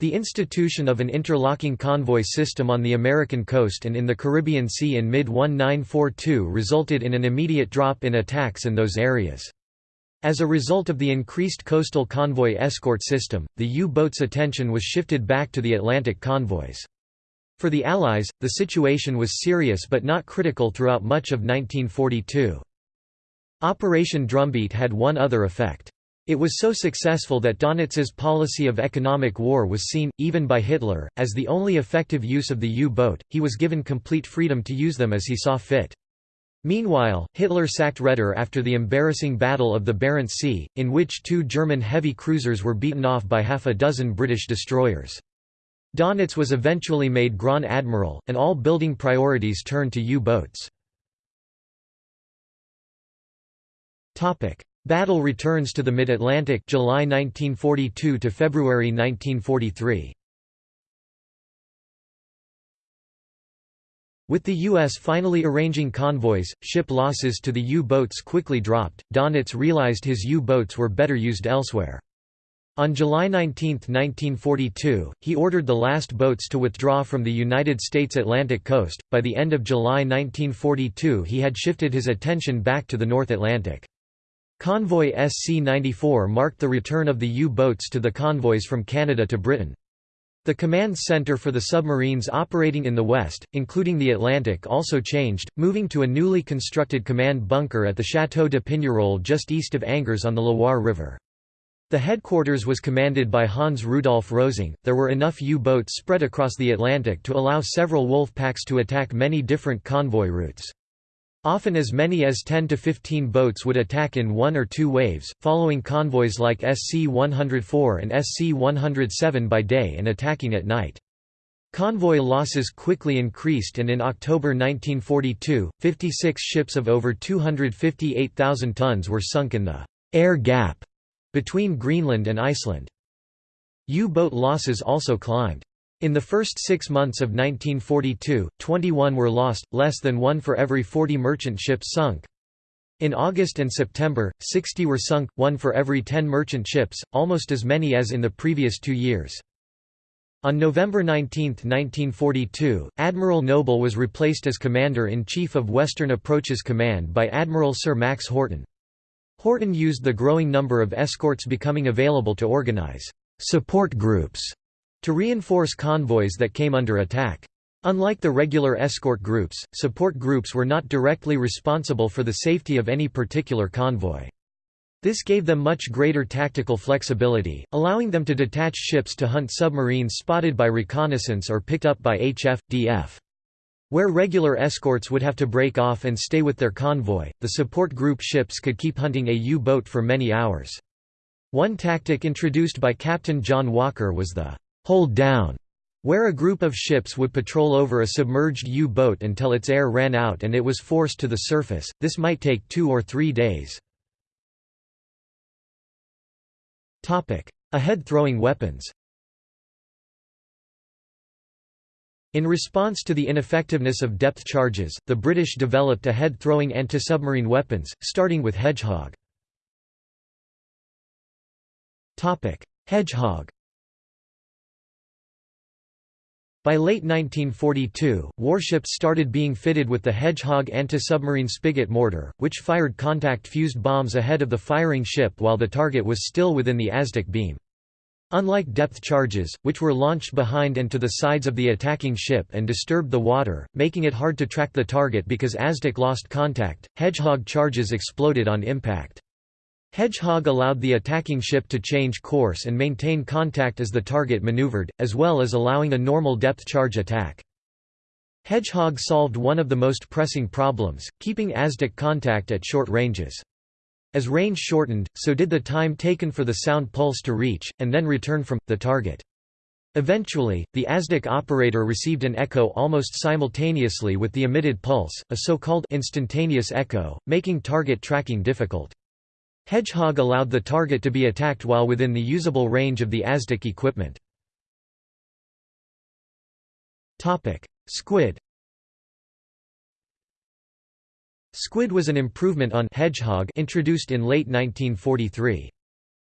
The institution of an interlocking convoy system on the American coast and in the Caribbean Sea in mid-1942 resulted in an immediate drop in attacks in those areas. As a result of the increased coastal convoy escort system, the U-boat's attention was shifted back to the Atlantic convoys. For the Allies, the situation was serious but not critical throughout much of 1942. Operation Drumbeat had one other effect. It was so successful that Donitz's policy of economic war was seen, even by Hitler, as the only effective use of the U-boat, he was given complete freedom to use them as he saw fit. Meanwhile, Hitler sacked Raeder after the embarrassing Battle of the Barents Sea, in which two German heavy cruisers were beaten off by half a dozen British destroyers. Donitz was eventually made Grand Admiral, and all building priorities turned to U-boats. Battle returns to the Mid-Atlantic July 1942 to February 1943. With the U.S. finally arranging convoys, ship losses to the U-boats quickly dropped. Donitz realized his U-boats were better used elsewhere. On July 19, 1942, he ordered the last boats to withdraw from the United States Atlantic coast. By the end of July 1942, he had shifted his attention back to the North Atlantic. Convoy SC-94 marked the return of the U-boats to the convoys from Canada to Britain. The command center for the submarines operating in the west, including the Atlantic also changed, moving to a newly constructed command bunker at the Château de Pignerol just east of Angers on the Loire River. The headquarters was commanded by Hans Rudolf Rosing. There were enough U-boats spread across the Atlantic to allow several wolf packs to attack many different convoy routes. Often as many as 10 to 15 boats would attack in one or two waves, following convoys like SC-104 and SC-107 by day and attacking at night. Convoy losses quickly increased and in October 1942, 56 ships of over 258,000 tons were sunk in the «air gap» between Greenland and Iceland. U-boat losses also climbed. In the first six months of 1942, 21 were lost, less than one for every 40 merchant ships sunk. In August and September, 60 were sunk, one for every 10 merchant ships, almost as many as in the previous two years. On November 19, 1942, Admiral Noble was replaced as Commander-in-Chief of Western Approaches Command by Admiral Sir Max Horton. Horton used the growing number of escorts becoming available to organize «support groups» to reinforce convoys that came under attack. Unlike the regular escort groups, support groups were not directly responsible for the safety of any particular convoy. This gave them much greater tactical flexibility, allowing them to detach ships to hunt submarines spotted by reconnaissance or picked up by HF, DF. Where regular escorts would have to break off and stay with their convoy, the support group ships could keep hunting a U-boat for many hours. One tactic introduced by Captain John Walker was the hold down where a group of ships would patrol over a submerged U-boat until its air ran out and it was forced to the surface, this might take two or three days. Ahead-throwing weapons In response to the ineffectiveness of depth charges, the British developed ahead-throwing anti-submarine weapons, starting with Hedgehog. Hedgehog By late 1942, warships started being fitted with the Hedgehog anti-submarine spigot mortar, which fired contact-fused bombs ahead of the firing ship while the target was still within the ASDIC beam. Unlike depth charges, which were launched behind and to the sides of the attacking ship and disturbed the water, making it hard to track the target because ASDIC lost contact, Hedgehog charges exploded on impact. Hedgehog allowed the attacking ship to change course and maintain contact as the target maneuvered, as well as allowing a normal depth charge attack. Hedgehog solved one of the most pressing problems, keeping ASDIC contact at short ranges. As range shortened, so did the time taken for the sound pulse to reach, and then return from, the target. Eventually, the ASDIC operator received an echo almost simultaneously with the emitted pulse, a so-called instantaneous echo, making target tracking difficult. Hedgehog allowed the target to be attacked while within the usable range of the ASDIC equipment. Squid Squid was an improvement on Hedgehog introduced in late 1943.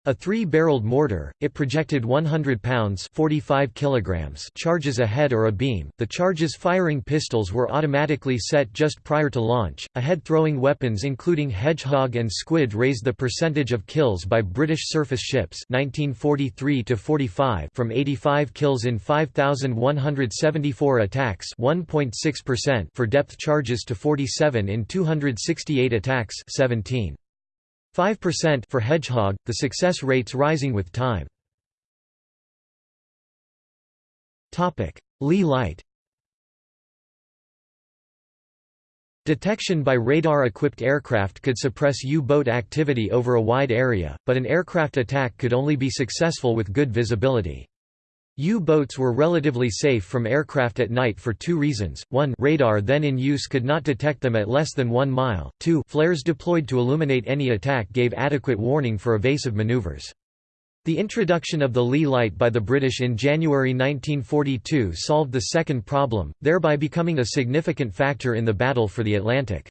A three-barreled mortar, it projected 100 pounds 45 kilograms charges a head or a beam. The charges firing pistols were automatically set just prior to launch. Ahead-throwing weapons including Hedgehog and Squid raised the percentage of kills by British surface ships 1943 to 45 from 85 kills in 5174 attacks 1.6% for depth charges to 47 in 268 attacks 17 5% for Hedgehog, the success rates rising with time. Leigh light Detection by radar-equipped aircraft could suppress U-boat activity over a wide area, but an aircraft attack could only be successful with good visibility. U-boats were relatively safe from aircraft at night for two reasons, one radar then in use could not detect them at less than one mile, two flares deployed to illuminate any attack gave adequate warning for evasive maneuvers. The introduction of the Leigh light by the British in January 1942 solved the second problem, thereby becoming a significant factor in the battle for the Atlantic.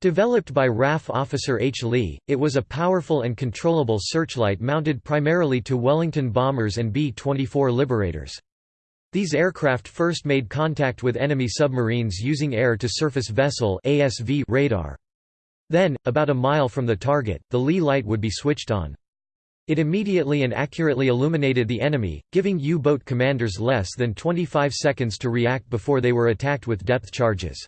Developed by RAF officer H. Leigh, it was a powerful and controllable searchlight mounted primarily to Wellington bombers and B-24 Liberators. These aircraft first made contact with enemy submarines using air-to-surface vessel ASV radar. Then, about a mile from the target, the Leigh light would be switched on. It immediately and accurately illuminated the enemy, giving U-boat commanders less than 25 seconds to react before they were attacked with depth charges.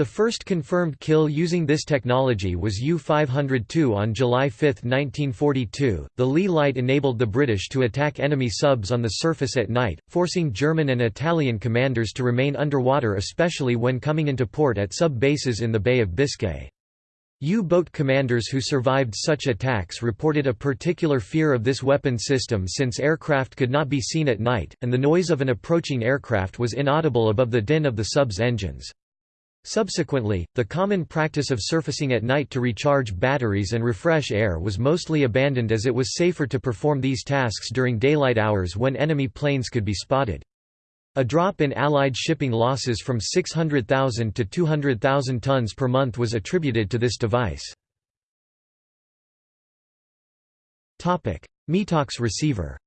The first confirmed kill using this technology was U-502 on July 5, 1942. The Leigh light enabled the British to attack enemy subs on the surface at night, forcing German and Italian commanders to remain underwater especially when coming into port at sub-bases in the Bay of Biscay. U-boat commanders who survived such attacks reported a particular fear of this weapon system since aircraft could not be seen at night, and the noise of an approaching aircraft was inaudible above the din of the sub's engines. Subsequently, the common practice of surfacing at night to recharge batteries and refresh air was mostly abandoned as it was safer to perform these tasks during daylight hours when enemy planes could be spotted. A drop in Allied shipping losses from 600,000 to 200,000 tons per month was attributed to this device. METOX receiver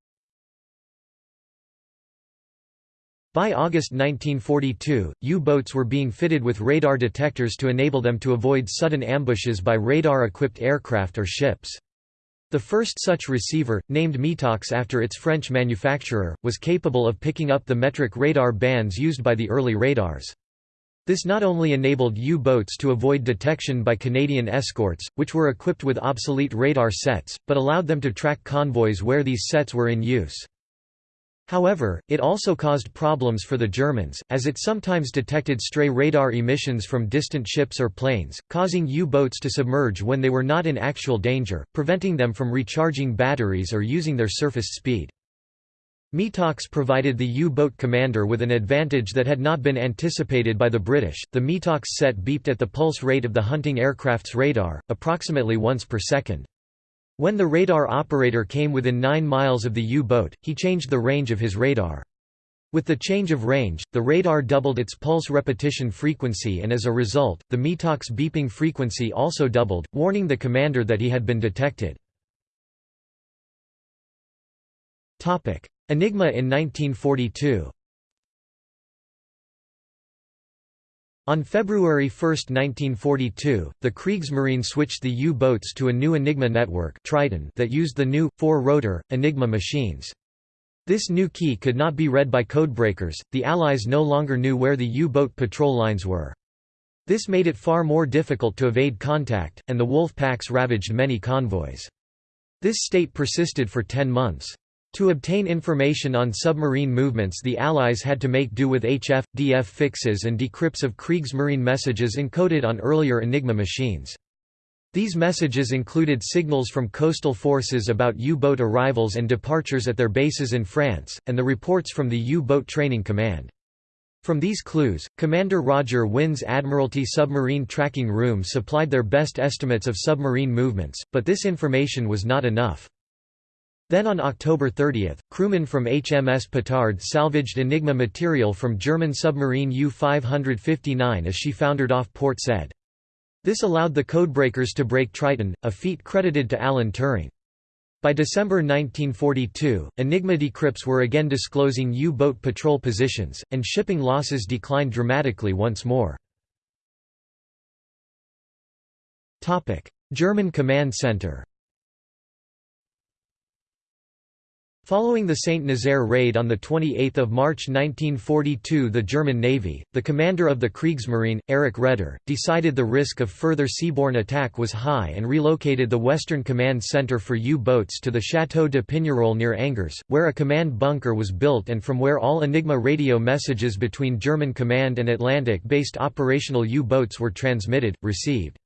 By August 1942, U-boats were being fitted with radar detectors to enable them to avoid sudden ambushes by radar-equipped aircraft or ships. The first such receiver, named METOX after its French manufacturer, was capable of picking up the metric radar bands used by the early radars. This not only enabled U-boats to avoid detection by Canadian escorts, which were equipped with obsolete radar sets, but allowed them to track convoys where these sets were in use. However, it also caused problems for the Germans, as it sometimes detected stray radar emissions from distant ships or planes, causing U-boats to submerge when they were not in actual danger, preventing them from recharging batteries or using their surface speed. METOX provided the U-boat commander with an advantage that had not been anticipated by the British. The METOX set beeped at the pulse rate of the hunting aircraft's radar, approximately once per second. When the radar operator came within 9 miles of the U-boat, he changed the range of his radar. With the change of range, the radar doubled its pulse repetition frequency and as a result, the METOX beeping frequency also doubled, warning the commander that he had been detected. Enigma in 1942 On February 1, 1942, the Kriegsmarine switched the U-boats to a new Enigma network Triton that used the new, four-rotor, Enigma machines. This new key could not be read by codebreakers, the Allies no longer knew where the U-boat patrol lines were. This made it far more difficult to evade contact, and the wolf packs ravaged many convoys. This state persisted for ten months. To obtain information on submarine movements the Allies had to make do with HF, DF fixes and decrypts of Kriegsmarine messages encoded on earlier Enigma machines. These messages included signals from coastal forces about U-boat arrivals and departures at their bases in France, and the reports from the U-boat Training Command. From these clues, Commander Rodger Winn's Admiralty Submarine Tracking Room supplied their best estimates of submarine movements, but this information was not enough. Then on October 30, crewmen from HMS Petard salvaged Enigma material from German submarine U-559 as she foundered off Port Said. This allowed the codebreakers to break Triton, a feat credited to Alan Turing. By December 1942, Enigma decrypts were again disclosing U-boat patrol positions, and shipping losses declined dramatically once more. German Command Center Following the St. Nazaire raid on 28 March 1942 the German Navy, the commander of the Kriegsmarine, Erich Raeder, decided the risk of further seaborne attack was high and relocated the Western Command Center for U-boats to the Château de Pignerol near Angers, where a command bunker was built and from where all Enigma radio messages between German command and Atlantic-based operational U-boats were transmitted, received.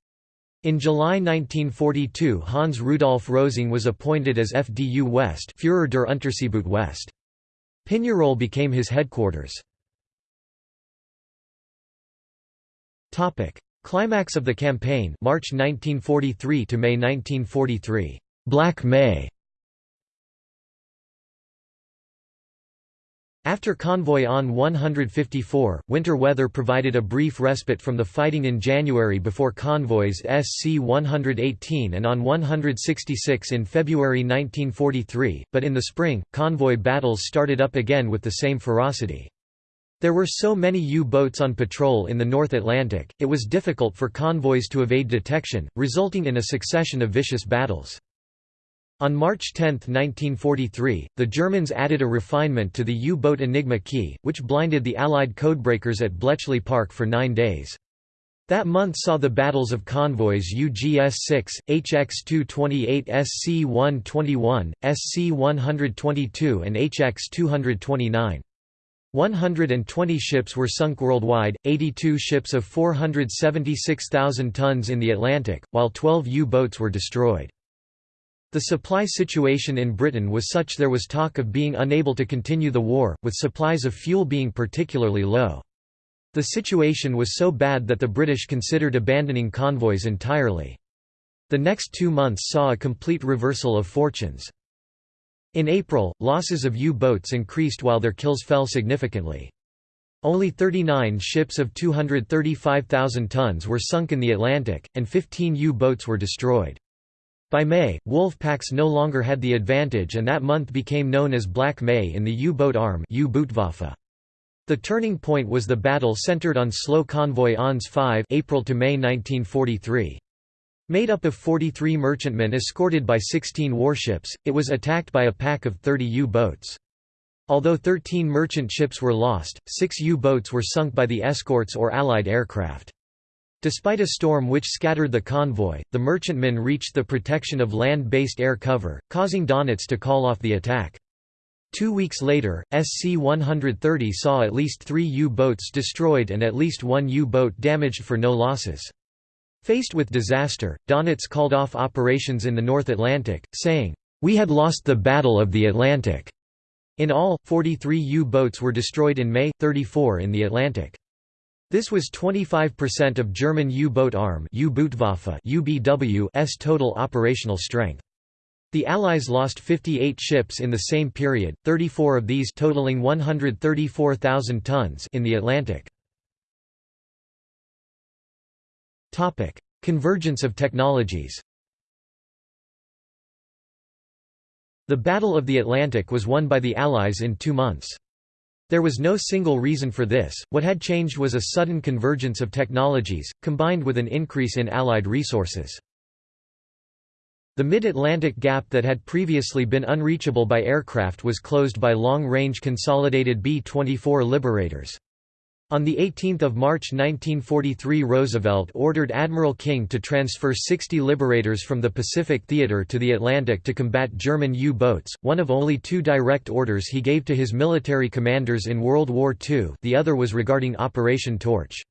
In July 1942 Hans Rudolf Rosing was appointed as FDU West Führer der Unterseeboot West. Pignerol became his headquarters. Climax of the campaign March 1943 to May 1943. Black May After Convoy on 154, winter weather provided a brief respite from the fighting in January before convoys SC-118 and on 166 in February 1943, but in the spring, convoy battles started up again with the same ferocity. There were so many U-boats on patrol in the North Atlantic, it was difficult for convoys to evade detection, resulting in a succession of vicious battles. On March 10, 1943, the Germans added a refinement to the U-boat Enigma key, which blinded the Allied codebreakers at Bletchley Park for nine days. That month saw the battles of convoys UGS-6, HX-228 SC-121, SC-122 and HX-229. 120 ships were sunk worldwide, 82 ships of 476,000 tons in the Atlantic, while 12 U-boats were destroyed. The supply situation in Britain was such there was talk of being unable to continue the war, with supplies of fuel being particularly low. The situation was so bad that the British considered abandoning convoys entirely. The next two months saw a complete reversal of fortunes. In April, losses of U-boats increased while their kills fell significantly. Only 39 ships of 235,000 tons were sunk in the Atlantic, and 15 U-boats were destroyed. By May, wolf packs no longer had the advantage and that month became known as Black May in the U-boat arm The turning point was the battle centered on slow convoy Ons 5 April to May 1943. Made up of 43 merchantmen escorted by 16 warships, it was attacked by a pack of 30 U-boats. Although 13 merchant ships were lost, six U-boats were sunk by the escorts or Allied aircraft. Despite a storm which scattered the convoy, the merchantmen reached the protection of land-based air cover, causing Donitz to call off the attack. Two weeks later, SC-130 saw at least three U-boats destroyed and at least one U-boat damaged for no losses. Faced with disaster, Donitz called off operations in the North Atlantic, saying, "'We had lost the Battle of the Atlantic'". In all, 43 U-boats were destroyed in May, 34 in the Atlantic. This was 25% of German U-boat arm UBW's total operational strength. The Allies lost 58 ships in the same period, 34 of these totaling 134,000 tons in the Atlantic. Topic: Convergence of technologies The Battle of the Atlantic was won by the Allies in two months. There was no single reason for this, what had changed was a sudden convergence of technologies, combined with an increase in Allied resources. The mid-Atlantic gap that had previously been unreachable by aircraft was closed by long-range consolidated B-24 Liberators. On 18 March 1943 Roosevelt ordered Admiral King to transfer 60 Liberators from the Pacific Theater to the Atlantic to combat German U-boats, one of only two direct orders he gave to his military commanders in World War II the other was regarding Operation Torch.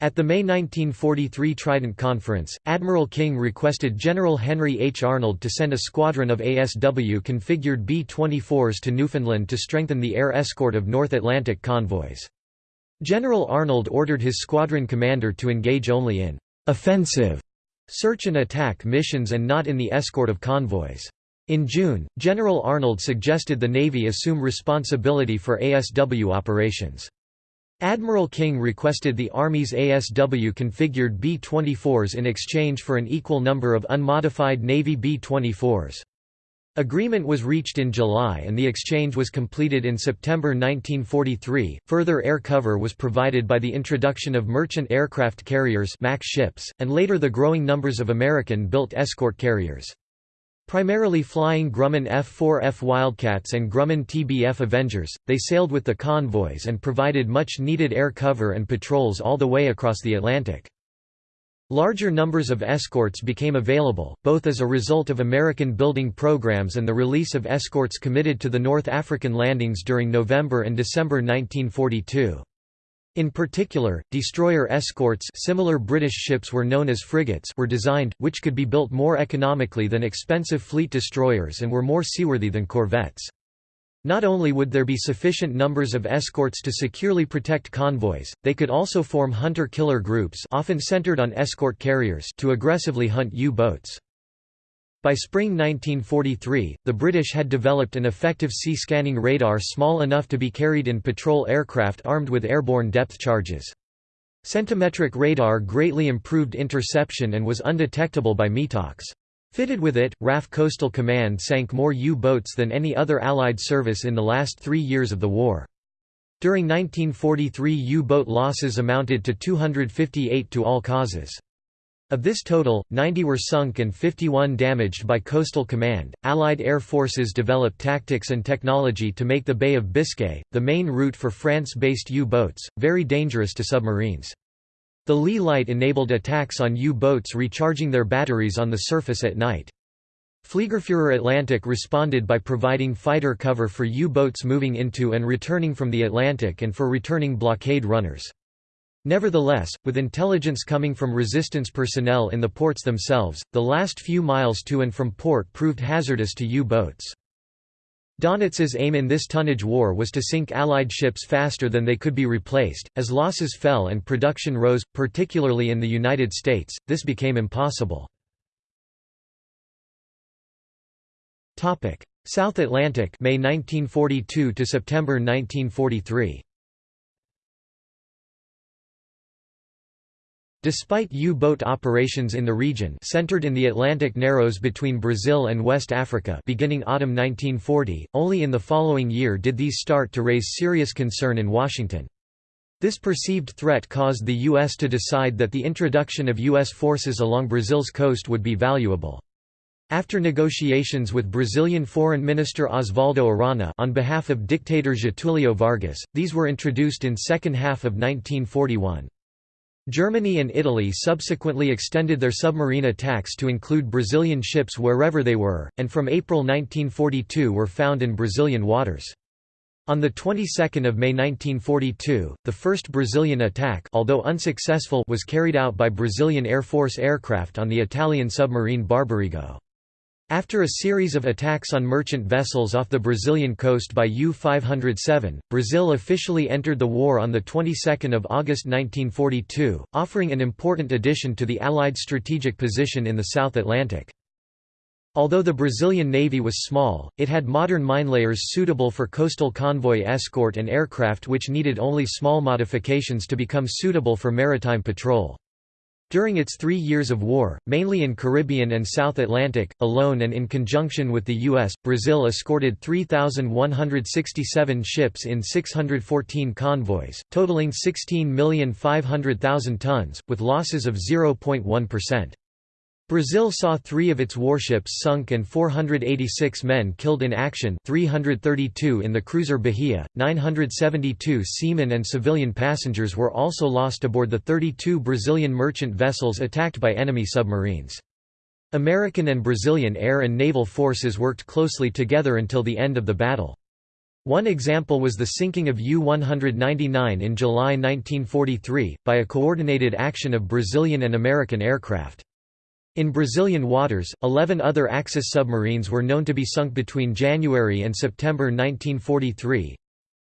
At the May 1943 Trident Conference, Admiral King requested General Henry H. Arnold to send a squadron of ASW-configured B-24s to Newfoundland to strengthen the air escort of North Atlantic convoys. General Arnold ordered his squadron commander to engage only in «offensive» search and attack missions and not in the escort of convoys. In June, General Arnold suggested the Navy assume responsibility for ASW operations. Admiral King requested the Army's ASW-configured B-24s in exchange for an equal number of unmodified Navy B-24s. Agreement was reached in July and the exchange was completed in September 1943. Further air cover was provided by the introduction of merchant aircraft carriers MAC ships, and later the growing numbers of American-built escort carriers. Primarily flying Grumman F-4F Wildcats and Grumman TBF Avengers, they sailed with the convoys and provided much-needed air cover and patrols all the way across the Atlantic. Larger numbers of escorts became available, both as a result of American building programs and the release of escorts committed to the North African landings during November and December 1942. In particular, destroyer escorts similar British ships were known as frigates were designed, which could be built more economically than expensive fleet destroyers and were more seaworthy than corvettes. Not only would there be sufficient numbers of escorts to securely protect convoys, they could also form hunter-killer groups often centered on escort carriers to aggressively hunt U-boats. By spring 1943, the British had developed an effective sea-scanning radar small enough to be carried in patrol aircraft armed with airborne depth charges. Centimetric radar greatly improved interception and was undetectable by METOX. Fitted with it, RAF Coastal Command sank more U-boats than any other Allied service in the last three years of the war. During 1943 U-boat losses amounted to 258 to all causes. Of this total, 90 were sunk and 51 damaged by Coastal Command. Allied air forces developed tactics and technology to make the Bay of Biscay, the main route for France-based U-boats, very dangerous to submarines. The Leigh light enabled attacks on U-boats recharging their batteries on the surface at night. Fliegerführer Atlantic responded by providing fighter cover for U-boats moving into and returning from the Atlantic and for returning blockade runners. Nevertheless, with intelligence coming from resistance personnel in the ports themselves, the last few miles to and from port proved hazardous to U-boats. Donitz's aim in this tonnage war was to sink Allied ships faster than they could be replaced. As losses fell and production rose, particularly in the United States, this became impossible. South Atlantic May 1942 to September 1943 Despite U-boat operations in the region centered in the Atlantic Narrows between Brazil and West Africa beginning autumn 1940, only in the following year did these start to raise serious concern in Washington. This perceived threat caused the U.S. to decide that the introduction of U.S. forces along Brazil's coast would be valuable. After negotiations with Brazilian Foreign Minister Oswaldo Aranha on behalf of dictator Getúlio Vargas, these were introduced in second half of 1941. Germany and Italy subsequently extended their submarine attacks to include Brazilian ships wherever they were, and from April 1942 were found in Brazilian waters. On the 22nd of May 1942, the first Brazilian attack although unsuccessful was carried out by Brazilian Air Force aircraft on the Italian submarine Barbarigo. After a series of attacks on merchant vessels off the Brazilian coast by U-507, Brazil officially entered the war on the 22nd of August 1942, offering an important addition to the Allied strategic position in the South Atlantic. Although the Brazilian Navy was small, it had modern minelayers suitable for coastal convoy escort and aircraft which needed only small modifications to become suitable for maritime patrol. During its three years of war, mainly in Caribbean and South Atlantic, alone and in conjunction with the U.S., Brazil escorted 3,167 ships in 614 convoys, totaling 16,500,000 tons, with losses of 0.1%. Brazil saw three of its warships sunk and 486 men killed in action 332 in the cruiser Bahia, 972 seamen and civilian passengers were also lost aboard the 32 Brazilian merchant vessels attacked by enemy submarines. American and Brazilian air and naval forces worked closely together until the end of the battle. One example was the sinking of U-199 in July 1943, by a coordinated action of Brazilian and American aircraft. In Brazilian waters, 11 other Axis submarines were known to be sunk between January and September 1943,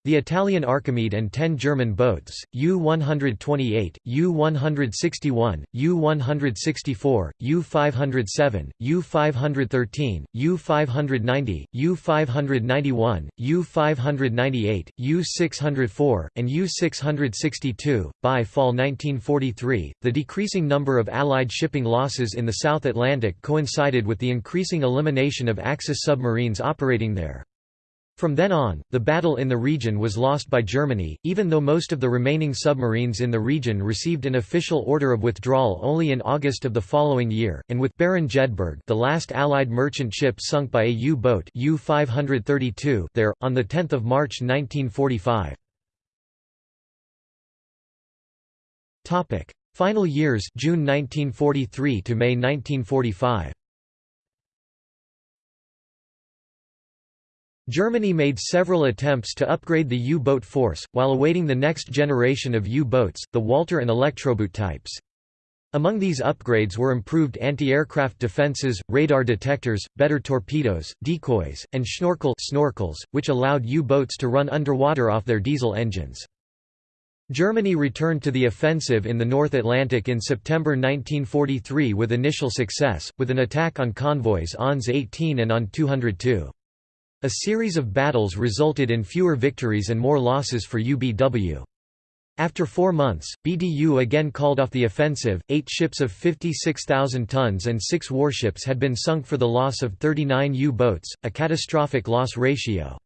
the Italian Archimede and ten German boats, U-128, U-161, U-164, U-507, U-513, U-590, U-591, U-598, U-604, and U-662. By fall 1943, the decreasing number of Allied shipping losses in the South Atlantic coincided with the increasing elimination of Axis submarines operating there. From then on, the battle in the region was lost by Germany, even though most of the remaining submarines in the region received an official order of withdrawal only in August of the following year, and with Baron Jedburgh the last Allied merchant ship sunk by a U-boat U-532 there, on 10 March 1945. Final years June 1943 to May 1945 Germany made several attempts to upgrade the U-boat force, while awaiting the next generation of U-boats, the Walter and Elektroboot types. Among these upgrades were improved anti-aircraft defenses, radar detectors, better torpedoes, decoys, and schnorkel snorkels, which allowed U-boats to run underwater off their diesel engines. Germany returned to the offensive in the North Atlantic in September 1943 with initial success, with an attack on convoys ONS 18 and ON 202. A series of battles resulted in fewer victories and more losses for UBW. After four months, BDU again called off the offensive. Eight ships of 56,000 tons and six warships had been sunk for the loss of 39 U boats, a catastrophic loss ratio.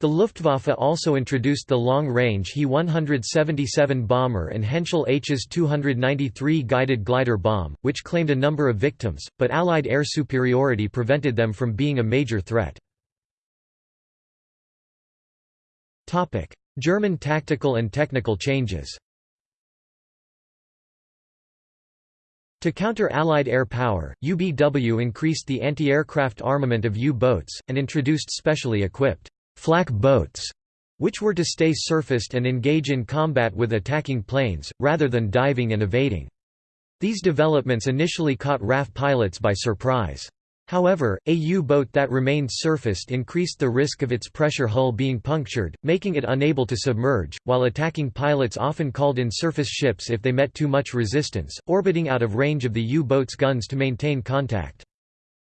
The Luftwaffe also introduced the long-range He-177 bomber and Henschel Hs 293 guided glider bomb, which claimed a number of victims, but Allied air superiority prevented them from being a major threat. German tactical and technical changes To counter Allied air power, UBW increased the anti-aircraft armament of U-boats, and introduced specially equipped flak boats, which were to stay surfaced and engage in combat with attacking planes, rather than diving and evading. These developments initially caught RAF pilots by surprise. However, a U-boat that remained surfaced increased the risk of its pressure hull being punctured, making it unable to submerge, while attacking pilots often called in surface ships if they met too much resistance, orbiting out of range of the U-boat's guns to maintain contact.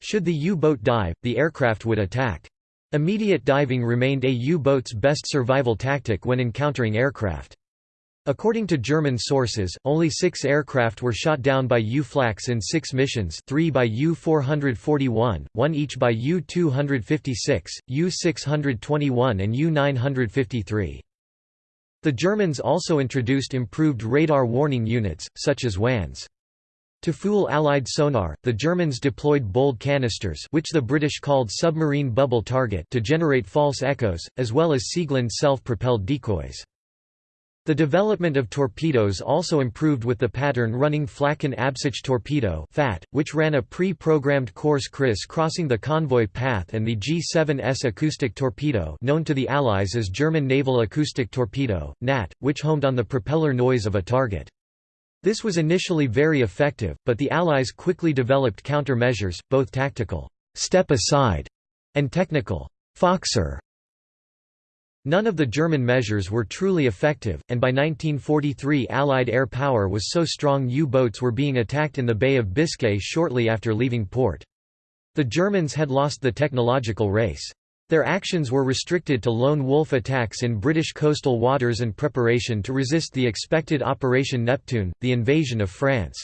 Should the U-boat dive, the aircraft would attack. Immediate diving remained a U-boat's best survival tactic when encountering aircraft. According to German sources, only six aircraft were shot down by U-Flak in six missions three by U-441, one each by U-256, U-621 and U-953. The Germans also introduced improved radar warning units, such as Wanze. To fool Allied sonar, the Germans deployed bold canisters which the British called submarine bubble target to generate false echoes, as well as Sieglinde self-propelled decoys. The development of torpedoes also improved with the pattern-running Flächenabsuchender torpedo FAT, which ran a pre-programmed course criss crossing the convoy path and the G7S acoustic torpedo known to the Allies as German Naval Acoustic Torpedo, NAT, which homed on the propeller noise of a target. This was initially very effective, but the Allies quickly developed countermeasures, both tactical step aside and technical Foxer None of the German measures were truly effective, and by 1943 Allied air power was so strong U-boats were being attacked in the Bay of Biscay shortly after leaving port. The Germans had lost the technological race. Their actions were restricted to lone wolf attacks in British coastal waters and preparation to resist the expected Operation Neptune, the invasion of France.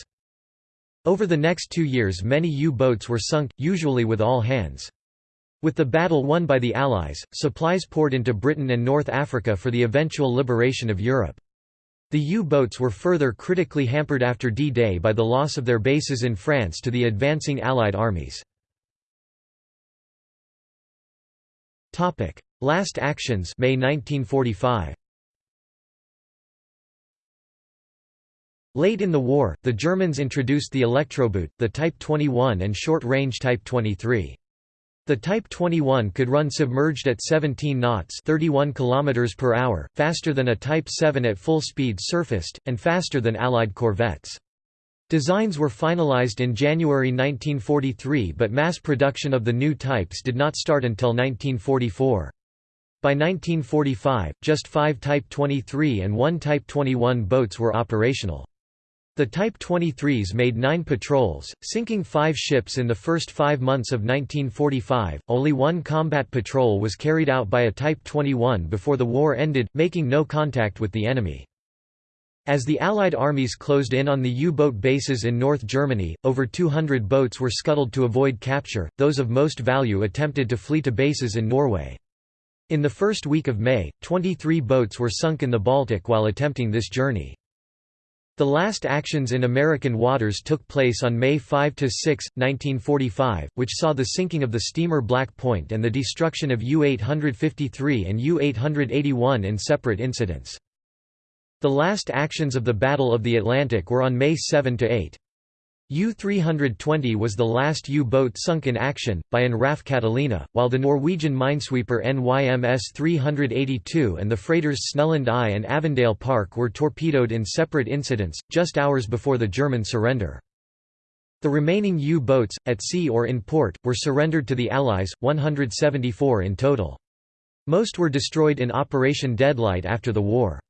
Over the next two years many U-boats were sunk, usually with all hands. With the battle won by the Allies, supplies poured into Britain and North Africa for the eventual liberation of Europe. The U-boats were further critically hampered after D-Day by the loss of their bases in France to the advancing Allied armies. Last actions May 1945. Late in the war, the Germans introduced the Elektroboot, the Type 21 and short-range Type 23. The Type 21 could run submerged at 17 knots 31 km per hour, faster than a Type 7 at full speed surfaced, and faster than Allied corvettes. Designs were finalized in January 1943 but mass production of the new types did not start until 1944. By 1945, just five Type 23 and one Type 21 boats were operational. The Type 23s made nine patrols, sinking five ships in the first five months of 1945. Only one combat patrol was carried out by a Type 21 before the war ended, making no contact with the enemy. As the Allied armies closed in on the U-boat bases in North Germany, over 200 boats were scuttled to avoid capture, those of most value attempted to flee to bases in Norway. In the first week of May, 23 boats were sunk in the Baltic while attempting this journey. The last actions in American waters took place on May 5–6, 1945, which saw the sinking of the steamer Black Point and the destruction of U-853 and U-881 in separate incidents. The last actions of the Battle of the Atlantic were on May 7–8. U-320 was the last U-boat sunk in action, by an RAF Catalina, while the Norwegian minesweeper NYMS 382 and the freighters Snelland I and Avondale Park were torpedoed in separate incidents, just hours before the German surrender. The remaining U-boats, at sea or in port, were surrendered to the Allies, 174 in total. Most were destroyed in Operation Deadlight after the war.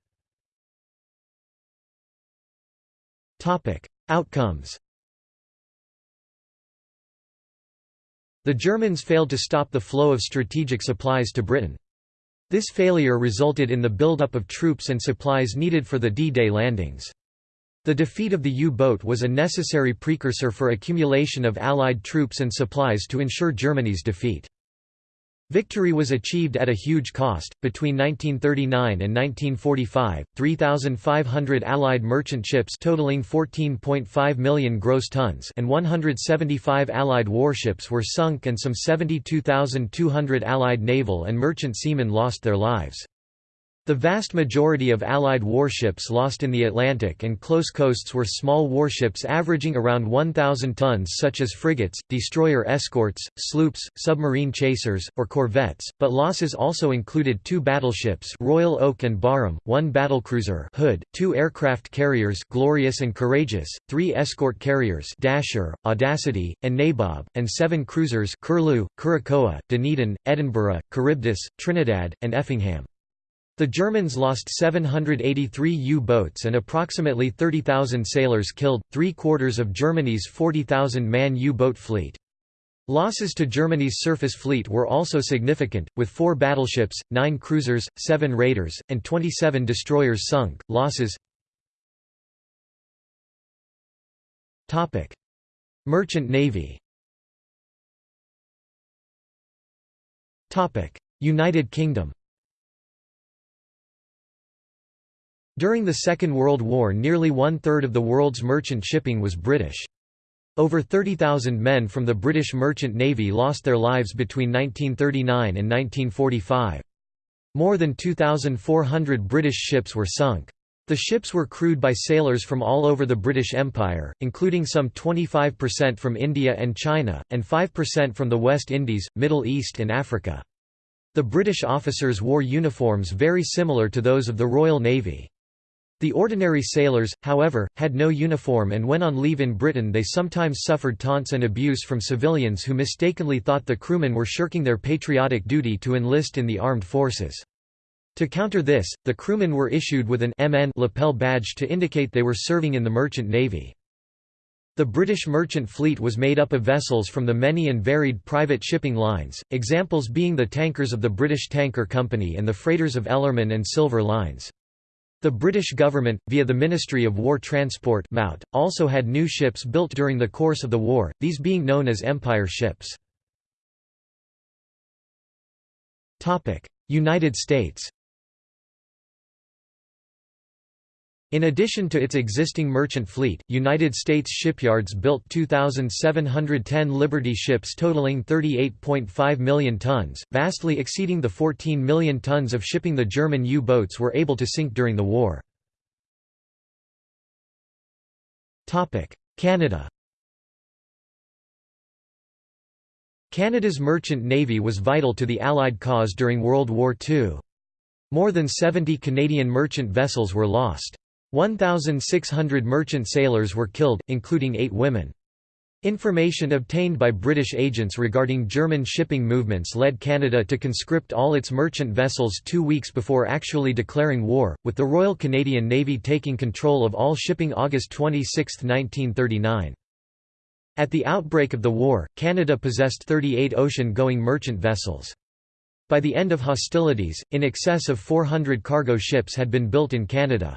Outcomes The Germans failed to stop the flow of strategic supplies to Britain. This failure resulted in the buildup of troops and supplies needed for the D-Day landings. The defeat of the U-boat was a necessary precursor for accumulation of Allied troops and supplies to ensure Germany's defeat. Victory was achieved at a huge cost. Between 1939 and 1945, 3,500 Allied merchant ships totaling 14.5 million gross tons and 175 Allied warships were sunk and some 72,200 Allied naval and merchant seamen lost their lives. The vast majority of Allied warships lost in the Atlantic and close coasts were small warships averaging around 1,000 tons such as frigates, destroyer escorts, sloops, submarine chasers, or corvettes, but losses also included two battleships Royal Oak and Barham, one battlecruiser Hood, two aircraft carriers Glorious and Courageous, three escort carriers Dasher, Audacity, and Nabob, and seven cruisers Curlew, Curacoa, Dunedin, Edinburgh, Charybdis, Trinidad, and Effingham. The Germans lost 783 U-boats and approximately 30,000 sailors killed, three-quarters of Germany's 40,000-man U-boat fleet. Losses to Germany's surface fleet were also significant, with four battleships, nine cruisers, seven raiders, and 27 destroyers sunk. Losses Merchant Navy United Kingdom During the Second World War nearly one-third of the world's merchant shipping was British. Over 30,000 men from the British Merchant Navy lost their lives between 1939 and 1945. More than 2,400 British ships were sunk. The ships were crewed by sailors from all over the British Empire, including some 25% from India and China, and 5% from the West Indies, Middle East and Africa. The British officers wore uniforms very similar to those of the Royal Navy. The ordinary sailors, however, had no uniform and when on leave in Britain they sometimes suffered taunts and abuse from civilians who mistakenly thought the crewmen were shirking their patriotic duty to enlist in the armed forces. To counter this, the crewmen were issued with an MN lapel badge to indicate they were serving in the merchant navy. The British merchant fleet was made up of vessels from the many and varied private shipping lines, examples being the tankers of the British Tanker Company and the freighters of Ellerman and Silver Lines. The British government, via the Ministry of War Transport also had new ships built during the course of the war, these being known as Empire ships. United States In addition to its existing merchant fleet, United States shipyards built 2,710 Liberty ships totaling 38.5 million tons, vastly exceeding the 14 million tons of shipping the German U-boats were able to sink during the war. Canada Canada's merchant navy was vital to the Allied cause during World War II. More than 70 Canadian merchant vessels were lost. 1,600 merchant sailors were killed, including eight women. Information obtained by British agents regarding German shipping movements led Canada to conscript all its merchant vessels two weeks before actually declaring war, with the Royal Canadian Navy taking control of all shipping August 26, 1939. At the outbreak of the war, Canada possessed 38 ocean-going merchant vessels. By the end of hostilities, in excess of 400 cargo ships had been built in Canada.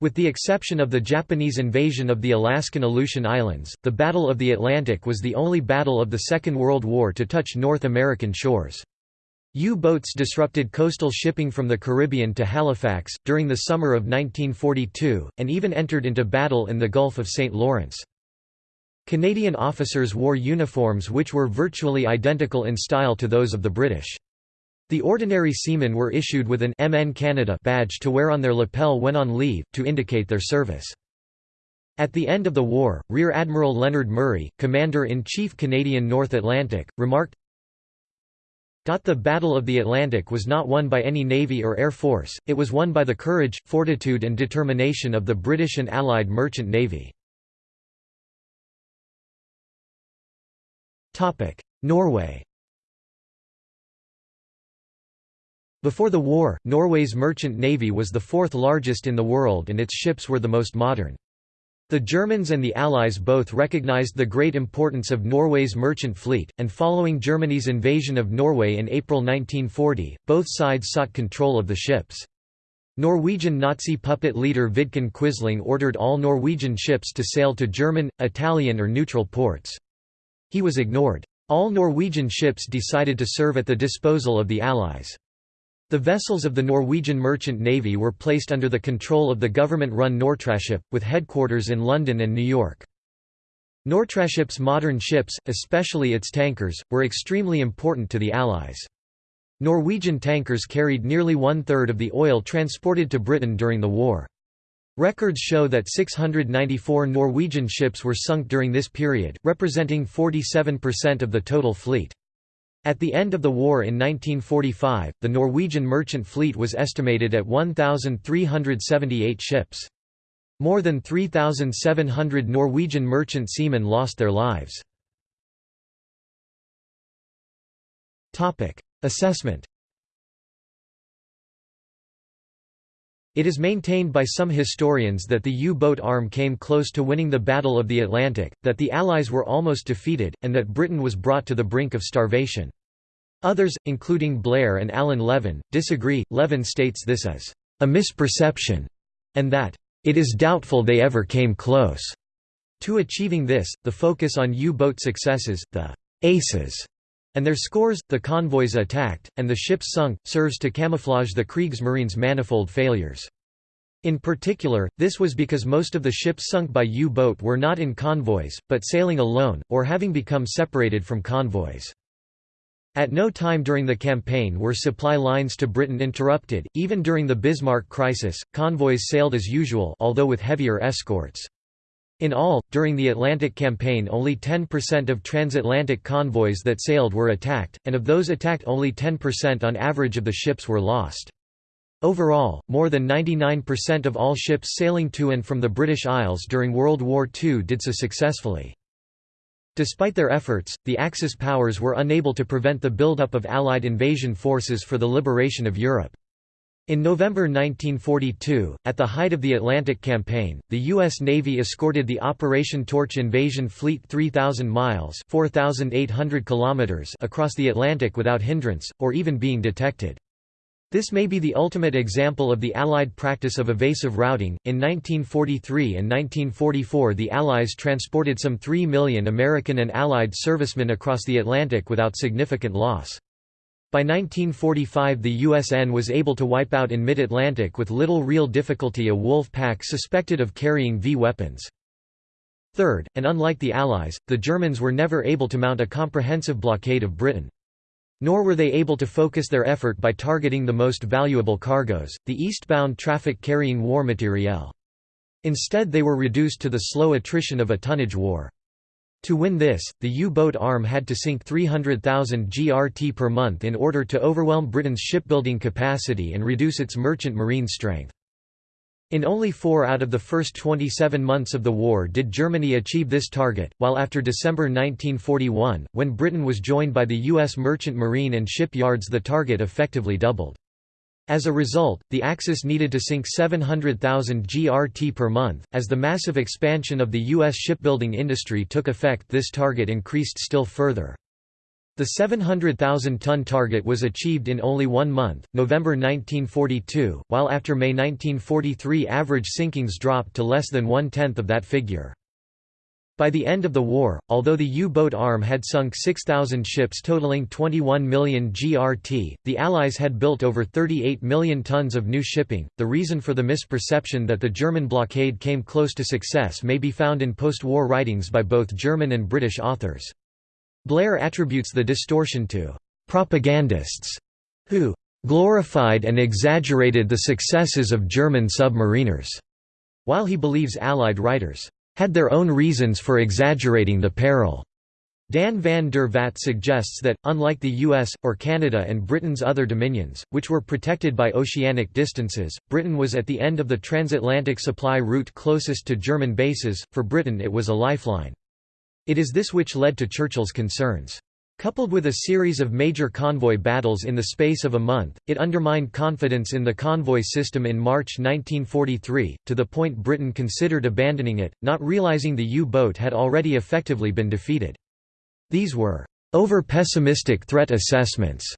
With the exception of the Japanese invasion of the Alaskan Aleutian Islands, the Battle of the Atlantic was the only battle of the Second World War to touch North American shores. U-boats disrupted coastal shipping from the Caribbean to Halifax, during the summer of 1942, and even entered into battle in the Gulf of St. Lawrence. Canadian officers wore uniforms which were virtually identical in style to those of the British. The ordinary seamen were issued with an MN Canada badge to wear on their lapel when on leave, to indicate their service. At the end of the war, Rear Admiral Leonard Murray, Commander-in-Chief Canadian North Atlantic, remarked, The Battle of the Atlantic was not won by any navy or air force, it was won by the courage, fortitude and determination of the British and Allied merchant navy. Norway Before the war, Norway's merchant navy was the fourth largest in the world and its ships were the most modern. The Germans and the Allies both recognized the great importance of Norway's merchant fleet, and following Germany's invasion of Norway in April 1940, both sides sought control of the ships. Norwegian Nazi puppet leader Vidkun Quisling ordered all Norwegian ships to sail to German, Italian or neutral ports. He was ignored. All Norwegian ships decided to serve at the disposal of the Allies. The vessels of the Norwegian Merchant Navy were placed under the control of the government-run Nortraship, with headquarters in London and New York. Nortraship's modern ships, especially its tankers, were extremely important to the Allies. Norwegian tankers carried nearly one-third of the oil transported to Britain during the war. Records show that 694 Norwegian ships were sunk during this period, representing 47% of the total fleet. At the end of the war in 1945, the Norwegian merchant fleet was estimated at 1,378 ships. More than 3,700 Norwegian merchant seamen lost their lives. Assessment It is maintained by some historians that the U-boat arm came close to winning the Battle of the Atlantic, that the Allies were almost defeated, and that Britain was brought to the brink of starvation. Others, including Blair and Alan Levine, disagree. Levine states this as a misperception, and that it is doubtful they ever came close. To achieving this, the focus on U-boat successes, the aces, and their scores, the convoys attacked, and the ships sunk, serves to camouflage the Kriegsmarine's manifold failures. In particular, this was because most of the ships sunk by U-boat were not in convoys, but sailing alone, or having become separated from convoys. At no time during the campaign were supply lines to Britain interrupted, even during the Bismarck crisis, convoys sailed as usual although with heavier escorts. In all, during the Atlantic campaign only 10% of transatlantic convoys that sailed were attacked, and of those attacked only 10% on average of the ships were lost. Overall, more than 99% of all ships sailing to and from the British Isles during World War II did so successfully. Despite their efforts, the Axis powers were unable to prevent the buildup of Allied invasion forces for the liberation of Europe. In November 1942, at the height of the Atlantic Campaign, the U.S. Navy escorted the Operation Torch invasion fleet 3,000 miles kilometers across the Atlantic without hindrance, or even being detected. This may be the ultimate example of the Allied practice of evasive routing. In 1943 and 1944, the Allies transported some 3 million American and Allied servicemen across the Atlantic without significant loss. By 1945 the USN was able to wipe out in mid-Atlantic with little real difficulty a wolf pack suspected of carrying V weapons. Third, and unlike the Allies, the Germans were never able to mount a comprehensive blockade of Britain. Nor were they able to focus their effort by targeting the most valuable cargoes, the eastbound traffic carrying war materiel. Instead they were reduced to the slow attrition of a tonnage war. To win this, the U-boat arm had to sink 300,000 GRT per month in order to overwhelm Britain's shipbuilding capacity and reduce its merchant marine strength. In only four out of the first 27 months of the war did Germany achieve this target, while after December 1941, when Britain was joined by the U.S. merchant marine and shipyards the target effectively doubled. As a result, the Axis needed to sink 700,000 GRT per month. As the massive expansion of the U.S. shipbuilding industry took effect, this target increased still further. The 700,000-ton target was achieved in only one month, November 1942, while after May 1943 average sinkings dropped to less than one-tenth of that figure. By the end of the war, although the U-boat arm had sunk 6,000 ships totaling 21 million GRT, the Allies had built over 38 million tons of new shipping. The reason for the misperception that the German blockade came close to success may be found in post-war writings by both German and British authors. Blair attributes the distortion to propagandists who glorified and exaggerated the successes of German submariners, while he believes Allied writers had their own reasons for exaggerating the peril. Dan van der Vat suggests that, unlike the US, or Canada and Britain's other dominions, which were protected by oceanic distances, Britain was at the end of the transatlantic supply route closest to German bases, for Britain it was a lifeline. It is this which led to Churchill's concerns. Coupled with a series of major convoy battles in the space of a month, it undermined confidence in the convoy system in March 1943, to the point Britain considered abandoning it, not realizing the U-boat had already effectively been defeated. These were over-pessimistic threat assessments,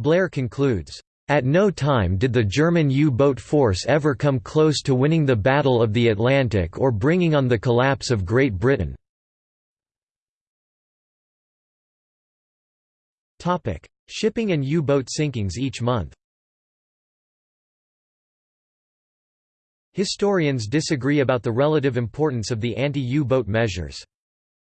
Blair concludes. At no time did the German U-boat force ever come close to winning the Battle of the Atlantic or bringing on the collapse of Great Britain. Topic: Shipping and U-boat sinkings each month. Historians disagree about the relative importance of the anti-U-boat measures.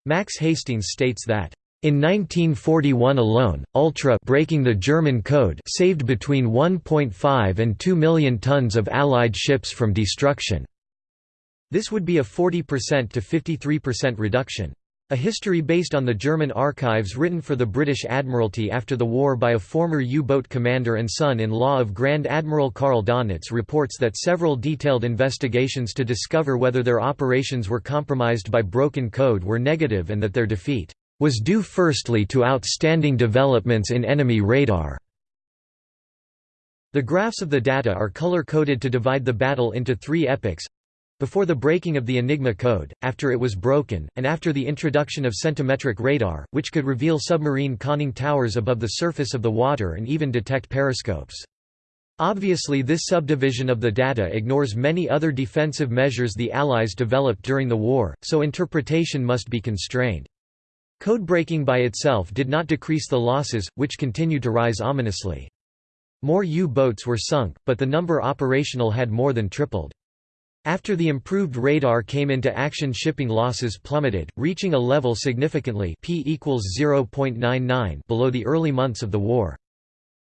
Max Hastings states that in 1941 alone, Ultra breaking the German code saved between 1.5 and 2 million tons of Allied ships from destruction. This would be a 40% to 53% reduction. A history based on the German archives written for the British Admiralty after the war by a former U-boat commander and son-in-law of Grand Admiral Karl Donitz reports that several detailed investigations to discover whether their operations were compromised by broken code were negative and that their defeat was due firstly to outstanding developments in enemy radar. The graphs of the data are color-coded to divide the battle into three epochs before the breaking of the Enigma code, after it was broken, and after the introduction of centimetric radar, which could reveal submarine conning towers above the surface of the water and even detect periscopes. Obviously this subdivision of the data ignores many other defensive measures the Allies developed during the war, so interpretation must be constrained. Code-breaking by itself did not decrease the losses, which continued to rise ominously. More U-boats were sunk, but the number operational had more than tripled. After the improved radar came into action shipping losses plummeted, reaching a level significantly P equals 0.99 below the early months of the war.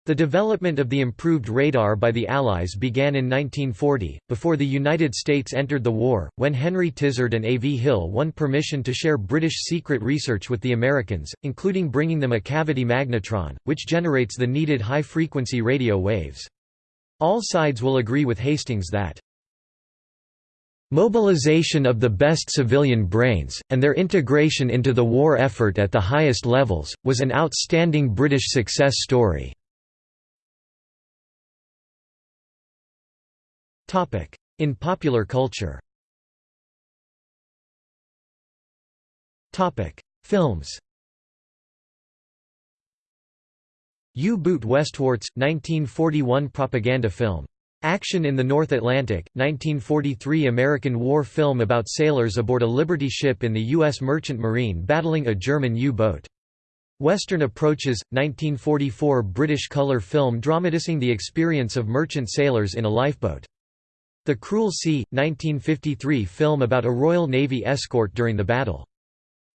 The development of the improved radar by the Allies began in 1940, before the United States entered the war, when Henry Tizard and A. V. Hill won permission to share British secret research with the Americans, including bringing them a cavity magnetron, which generates the needed high-frequency radio waves. All sides will agree with Hastings that Mobilization of the best civilian brains, and their integration into the war effort at the highest levels, was an outstanding British success story. In popular culture Films U-Boot Westwarts, 1941 propaganda film Action in the North Atlantic, 1943 American war film about sailors aboard a Liberty ship in the U.S. Merchant Marine battling a German U-boat. Western Approaches, 1944 British colour film dramatizing the experience of merchant sailors in a lifeboat. The Cruel Sea, 1953 film about a Royal Navy escort during the battle.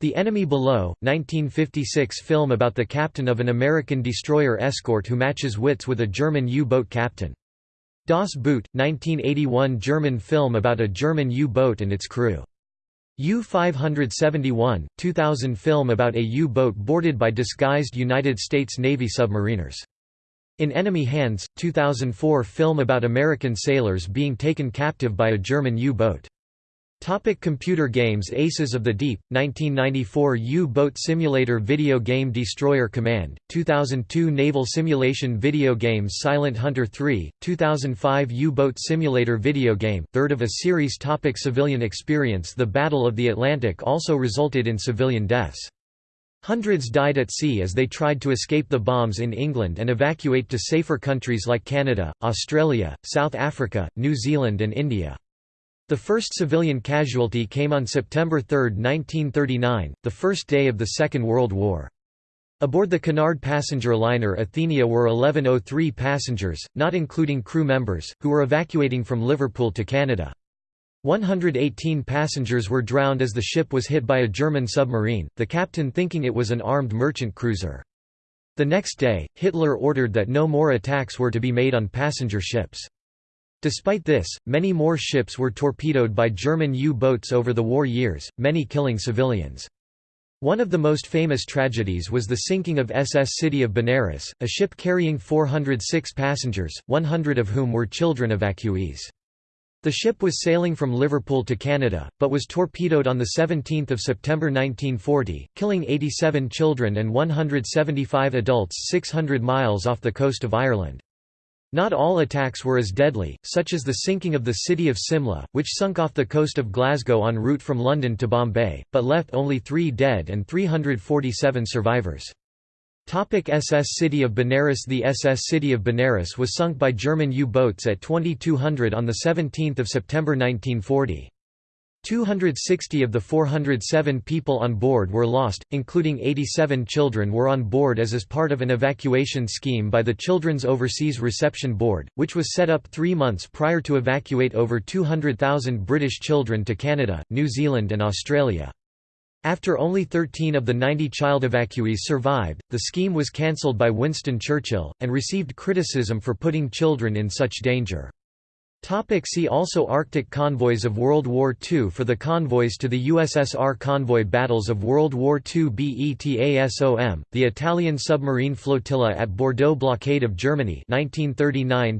The Enemy Below, 1956 film about the captain of an American destroyer escort who matches wits with a German U-boat captain. Das Boot, 1981 German film about a German U-boat and its crew. U-571, 2000 film about a U-boat boarded by disguised United States Navy submariners. In Enemy Hands, 2004 film about American sailors being taken captive by a German U-boat. Topic computer games Aces of the Deep, 1994 U-Boat Simulator Video Game Destroyer Command, 2002 Naval Simulation Video Game Silent Hunter 3, 2005 U-Boat Simulator Video Game, third of a series Topic Civilian experience The Battle of the Atlantic also resulted in civilian deaths. Hundreds died at sea as they tried to escape the bombs in England and evacuate to safer countries like Canada, Australia, South Africa, New Zealand and India. The first civilian casualty came on September 3, 1939, the first day of the Second World War. Aboard the Cunard passenger liner Athenia were 1103 passengers, not including crew members, who were evacuating from Liverpool to Canada. 118 passengers were drowned as the ship was hit by a German submarine, the captain thinking it was an armed merchant cruiser. The next day, Hitler ordered that no more attacks were to be made on passenger ships. Despite this, many more ships were torpedoed by German U-boats over the war years, many killing civilians. One of the most famous tragedies was the sinking of SS City of Benares, a ship carrying 406 passengers, 100 of whom were children evacuees. The ship was sailing from Liverpool to Canada, but was torpedoed on 17 September 1940, killing 87 children and 175 adults 600 miles off the coast of Ireland. Not all attacks were as deadly, such as the sinking of the city of Simla, which sunk off the coast of Glasgow en route from London to Bombay, but left only three dead and 347 survivors. Topic SS City of Benares The SS City of Benares was sunk by German U-boats at 2200 on 17 September 1940. 260 of the 407 people on board were lost, including 87 children were on board as as part of an evacuation scheme by the Children's Overseas Reception Board, which was set up three months prior to evacuate over 200,000 British children to Canada, New Zealand and Australia. After only 13 of the 90 child evacuees survived, the scheme was cancelled by Winston Churchill, and received criticism for putting children in such danger. Topic see also Arctic convoys of World War II For the convoys to the USSR Convoy Battles of World War II BETASOM, the Italian submarine flotilla at Bordeaux Blockade of Germany 1939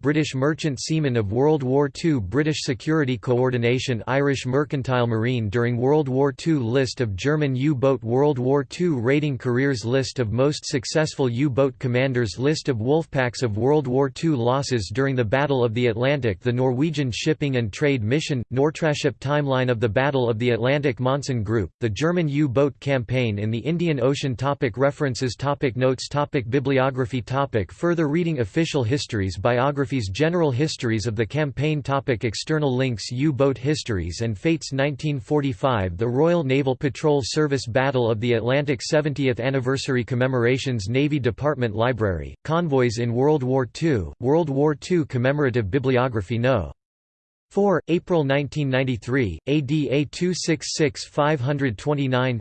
British merchant seamen of World War II British Security Coordination Irish Mercantile Marine during World War II List of German U-boat World War II Raiding careers List of most successful U-boat commanders List of Wolfpacks of World War II Losses during the Battle of the Atlantic The Norwegian Shipping and Trade Mission, Nortraship Timeline of the Battle of the Atlantic Monsun Group, the German U-boat campaign in the Indian Ocean topic References topic Notes topic Bibliography topic Further reading Official histories Biographies General histories of the campaign topic External links U-boat histories and fates 1945 The Royal Naval Patrol Service Battle of the Atlantic 70th Anniversary Commemorations Navy Department Library, Convoys in World War II, World War II Commemorative Bibliography No. 4, April 1993, ADA 266 529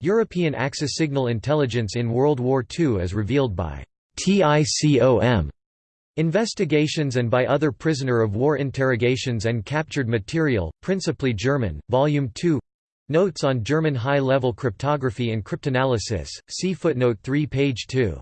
European Axis Signal Intelligence in World War II as revealed by TICOM Investigations and by other prisoner of war interrogations and captured material, principally German, Volume 2 Notes on German high-level cryptography and cryptanalysis, see footnote 3 page 2